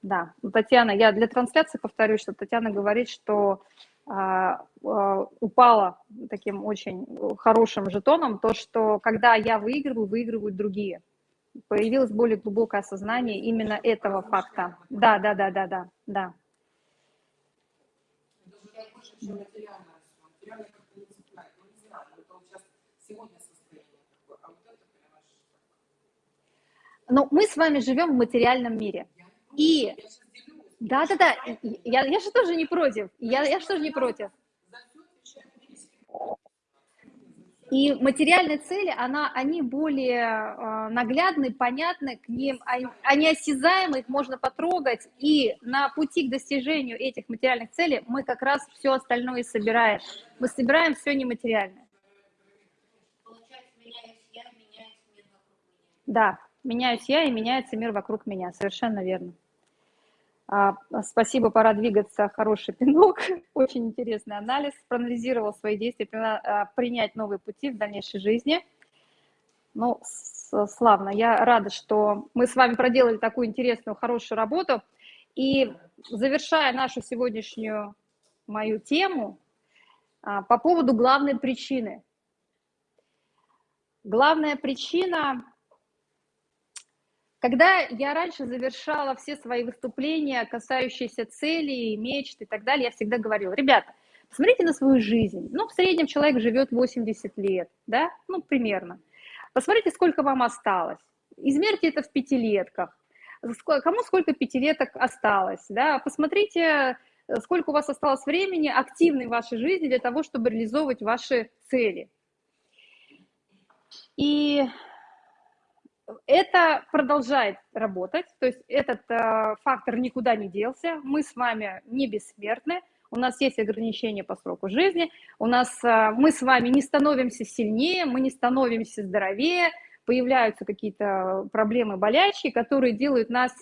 A: Да, Татьяна, я для трансляции повторюсь, что Татьяна говорит, что а, а, упала таким очень хорошим жетоном, то, что когда я выигрываю, выигрывают другие. Появилось более глубокое осознание именно этого факта. Да, да, да, да, да, да. Но мы с вами живем в материальном мире. И да, да, да. Я, я же тоже не против. Я, я же тоже не против. И материальные цели, она, они более э, наглядны, понятны, к ним, они, они осязаемы, их можно потрогать, и на пути к достижению этих материальных целей мы как раз все остальное собираем. Мы собираем все нематериальное. Да, меняюсь я, и меняется мир вокруг меня, совершенно верно. А, спасибо, пора двигаться, хороший пинок, очень интересный анализ, проанализировал свои действия, а, принять новые пути в дальнейшей жизни. Ну, славно, я рада, что мы с вами проделали такую интересную, хорошую работу. И завершая нашу сегодняшнюю мою тему а, по поводу главной причины. Главная причина когда я раньше завершала все свои выступления, касающиеся целей, мечт и так далее, я всегда говорила, ребята, посмотрите на свою жизнь. Ну, в среднем человек живет 80 лет, да, ну, примерно. Посмотрите, сколько вам осталось. Измерьте это в пятилетках. Кому сколько пятилеток осталось, да, посмотрите э, сколько у вас осталось времени активной в вашей жизни для того, чтобы реализовывать ваши цели. И это продолжает работать, то есть этот э, фактор никуда не делся, мы с вами не бессмертны, у нас есть ограничения по сроку жизни, у нас, э, мы с вами не становимся сильнее, мы не становимся здоровее, появляются какие-то проблемы, болячки, которые делают нас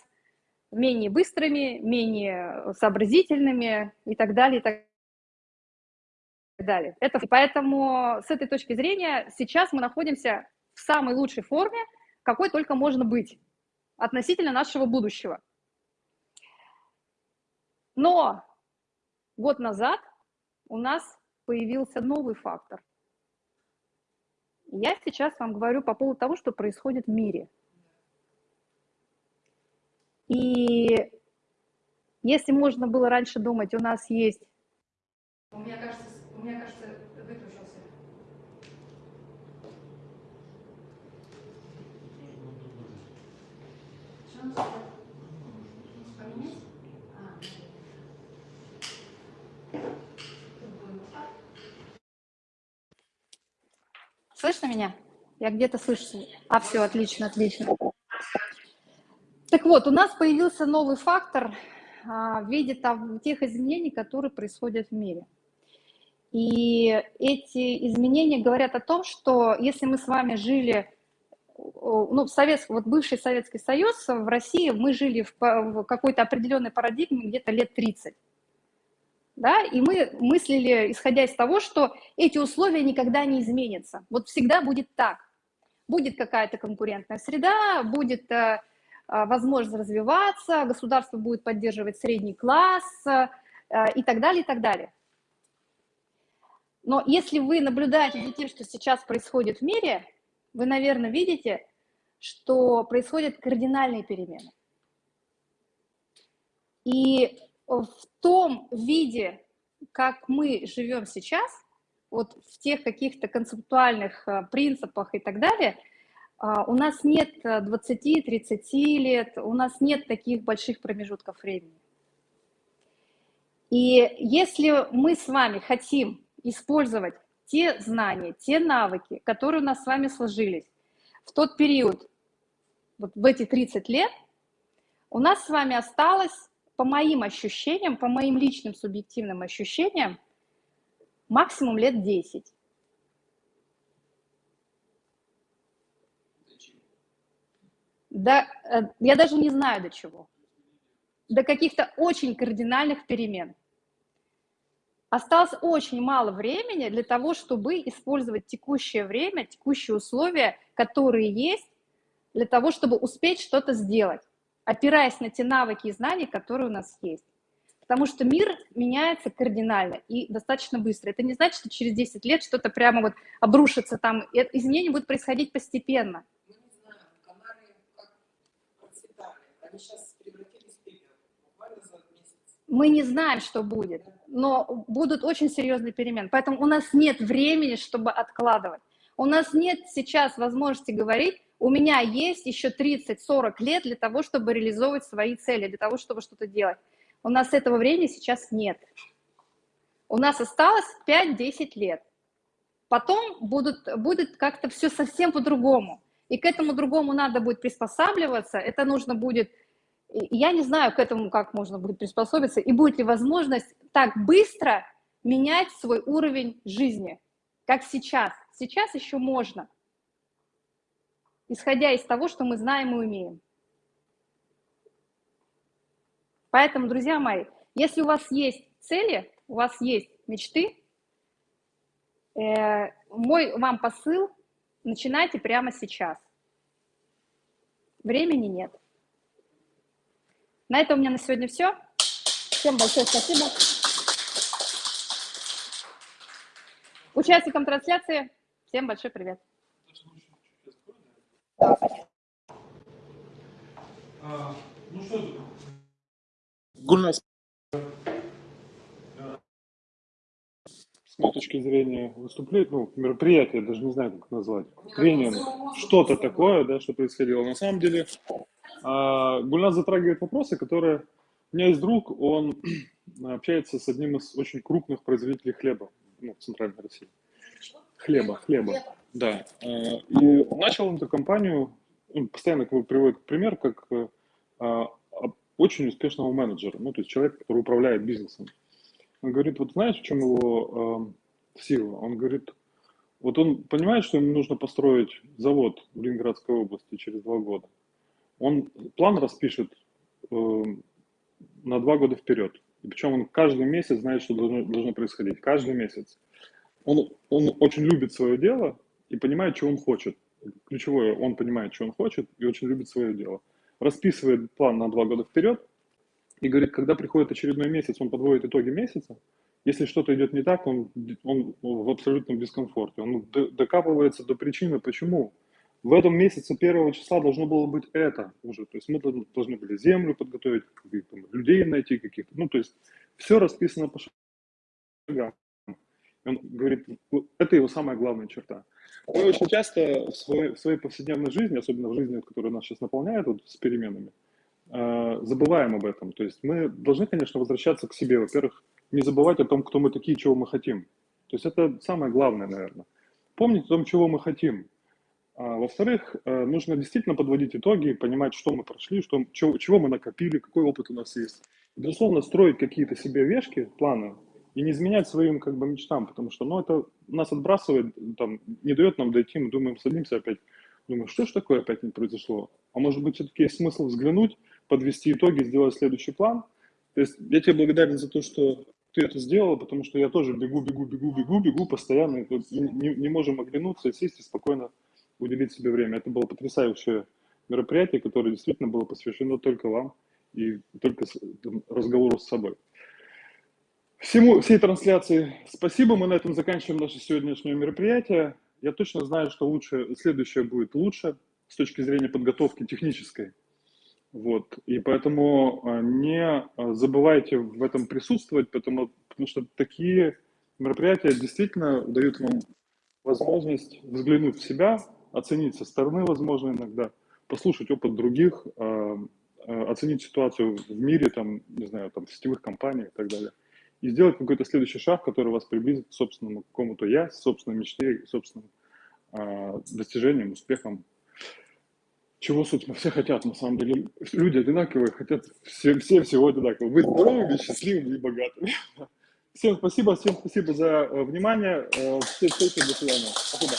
A: менее быстрыми, менее сообразительными и так далее, и так далее. Это, поэтому с этой точки зрения сейчас мы находимся в самой лучшей форме, какой только можно быть относительно нашего будущего. Но год назад у нас появился новый фактор. Я сейчас вам говорю по поводу того, что происходит в мире. И если можно было раньше думать, у нас есть... У меня кажется, у меня кажется Слышно меня? Я где-то слышу. А, все, отлично, отлично. Так вот, у нас появился новый фактор а, в виде там, тех изменений, которые происходят в мире. И эти изменения говорят о том, что если мы с вами жили, ну, в Совет, вот бывший Советский Союз, в России мы жили в, в какой-то определенной парадигме где-то лет 30 да, и мы мыслили, исходя из того, что эти условия никогда не изменятся. Вот всегда будет так. Будет какая-то конкурентная среда, будет э, э, возможность развиваться, государство будет поддерживать средний класс э, и так далее, и так далее. Но если вы наблюдаете за тем, что сейчас происходит в мире, вы, наверное, видите, что происходят кардинальные перемены. И в том виде, как мы живем сейчас, вот в тех каких-то концептуальных э, принципах и так далее, а, у нас нет 20-30 лет, у нас нет таких больших промежутков времени. И если мы с вами хотим использовать те знания, те навыки, которые у нас с вами сложились в тот период, вот в эти 30 лет, у нас с вами осталось по моим ощущениям, по моим личным субъективным ощущениям, максимум лет 10. Да, э, я даже не знаю до чего. До каких-то очень кардинальных перемен. Осталось очень мало времени для того, чтобы использовать текущее время, текущие условия, которые есть, для того, чтобы успеть что-то сделать опираясь на те навыки и знания, которые у нас есть. Потому что мир меняется кардинально и достаточно быстро. Это не значит, что через 10 лет что-то прямо вот обрушится там. Изменения будут происходить постепенно.
B: Мы не знаем, Канары как процветали. Они сейчас превратились в пепел. Буквально за месяц.
A: Мы не знаем, что будет, но будут очень серьезные перемены. Поэтому у нас нет времени, чтобы откладывать. У нас нет сейчас возможности говорить, у меня есть еще 30-40 лет для того, чтобы реализовывать свои цели, для того, чтобы что-то делать. У нас этого времени сейчас нет. У нас осталось 5-10 лет. Потом будут, будет как-то все совсем по-другому. И к этому другому надо будет приспосабливаться. Это нужно будет... Я не знаю, к этому как можно будет приспособиться. И будет ли возможность так быстро менять свой уровень жизни, как сейчас. Сейчас еще можно исходя из того, что мы знаем и умеем. Поэтому, друзья мои, если у вас есть цели, у вас есть мечты, э, мой вам посыл, начинайте прямо сейчас. Времени нет. На этом у меня на сегодня все. Всем большое спасибо. Участникам трансляции всем большой привет.
F: Ну что Гульнас. С моей точки зрения выступление, ну, мероприятие, даже не знаю, как назвать, тренинг, что-то такое, да, что происходило. На самом деле, а, Гульнас затрагивает вопросы, которые У меня есть друг, он общается с одним из очень крупных производителей хлеба ну, в Центральной России. Хлеба, хлеба, да. Э, И начал он эту компанию, он постоянно приводит пример, как а, а, очень успешного менеджера, ну, то есть человек, который управляет бизнесом. Он говорит, вот знаешь, в чем его э, сила? Он говорит, вот он понимает, что ему нужно построить завод в Ленинградской области через два года. Он план распишет э, на два года вперед. И причем он каждый месяц знает, что должно, должно происходить. Каждый месяц. Он, он очень любит свое дело и понимает, что он хочет. Ключевое, он понимает, что он хочет и очень любит свое дело. Расписывает план на два года вперед и говорит, когда приходит очередной месяц, он подводит итоги месяца. Если что-то идет не так, он, он в абсолютном дискомфорте. Он д- докапывается до причины, почему. В этом месяце первого числа должно было быть это уже. То есть мы должны- были землю подготовить, людей найти каких-то. Ну, то есть все расписано по шагам. Он говорит, это его самая главная черта. Мы очень часто в своей, в своей повседневной жизни, особенно в жизни, которая нас сейчас наполняет вот, с переменами, забываем об этом. То есть мы должны, конечно, возвращаться к себе. Во-первых, не забывать о том, кто мы такие, чего мы хотим. То есть это самое главное, наверное. Помнить о том, чего мы хотим. А, во-вторых, э, нужно действительно подводить итоги, понимать, что мы прошли, что, чего, чего мы накопили, какой опыт у нас есть. И, безусловно, строить какие-то себе вешки, планы, и не изменять своим как бы мечтам, потому что ну, это нас отбрасывает, там, не дает нам дойти, мы думаем, садимся опять, думаем, что ж такое опять не произошло? А может быть, все-таки есть смысл взглянуть, подвести итоги, сделать следующий план? То есть я тебе благодарен за то, что ты это сделала, потому что я тоже бегу, бегу, бегу, бегу, бегу постоянно, тут не, не- можем оглянуться сесть и спокойно уделить себе время. Это было потрясающее мероприятие, которое действительно было посвящено только вам и только разговору с собой. Всему, всей трансляции спасибо. Мы на этом заканчиваем наше сегодняшнее мероприятие. Я точно знаю, что лучше, следующее будет лучше с точки зрения подготовки технической. Вот. И поэтому а, не а, забывайте в этом присутствовать, потому, потому что такие мероприятия действительно дают вам возможность взглянуть в себя, оценить со стороны, возможно, иногда, послушать опыт других, а, оценить ситуацию в мире, там, не знаю, там, в сетевых компаниях и так далее. И сделать какой-то следующий шаг, который вас приблизит к собственному какому-то я, собственной мечте, собственным достижениям, успехам. Чего, собственно, все хотят, на самом деле. Люди одинаковые, хотят все, все всего одинакового. Быть здоровыми, счастливыми и богатыми. Всем спасибо, всем спасибо за э, внимание. Э, Всем спасибо, до свидания. Спасибо.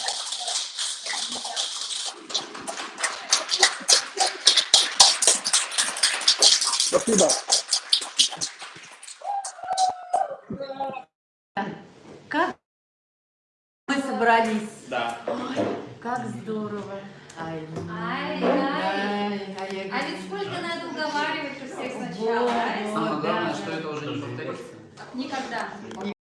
F: Спасибо.
E: Как мы собрались?
G: Да.
E: Как здорово. Ай,
C: Ай,
E: ай,
C: А ведь сколько надо уговаривать у всех сначала?
G: Самое
E: да,
G: главное,
E: да.
G: что это уже не повторится.
C: Никогда.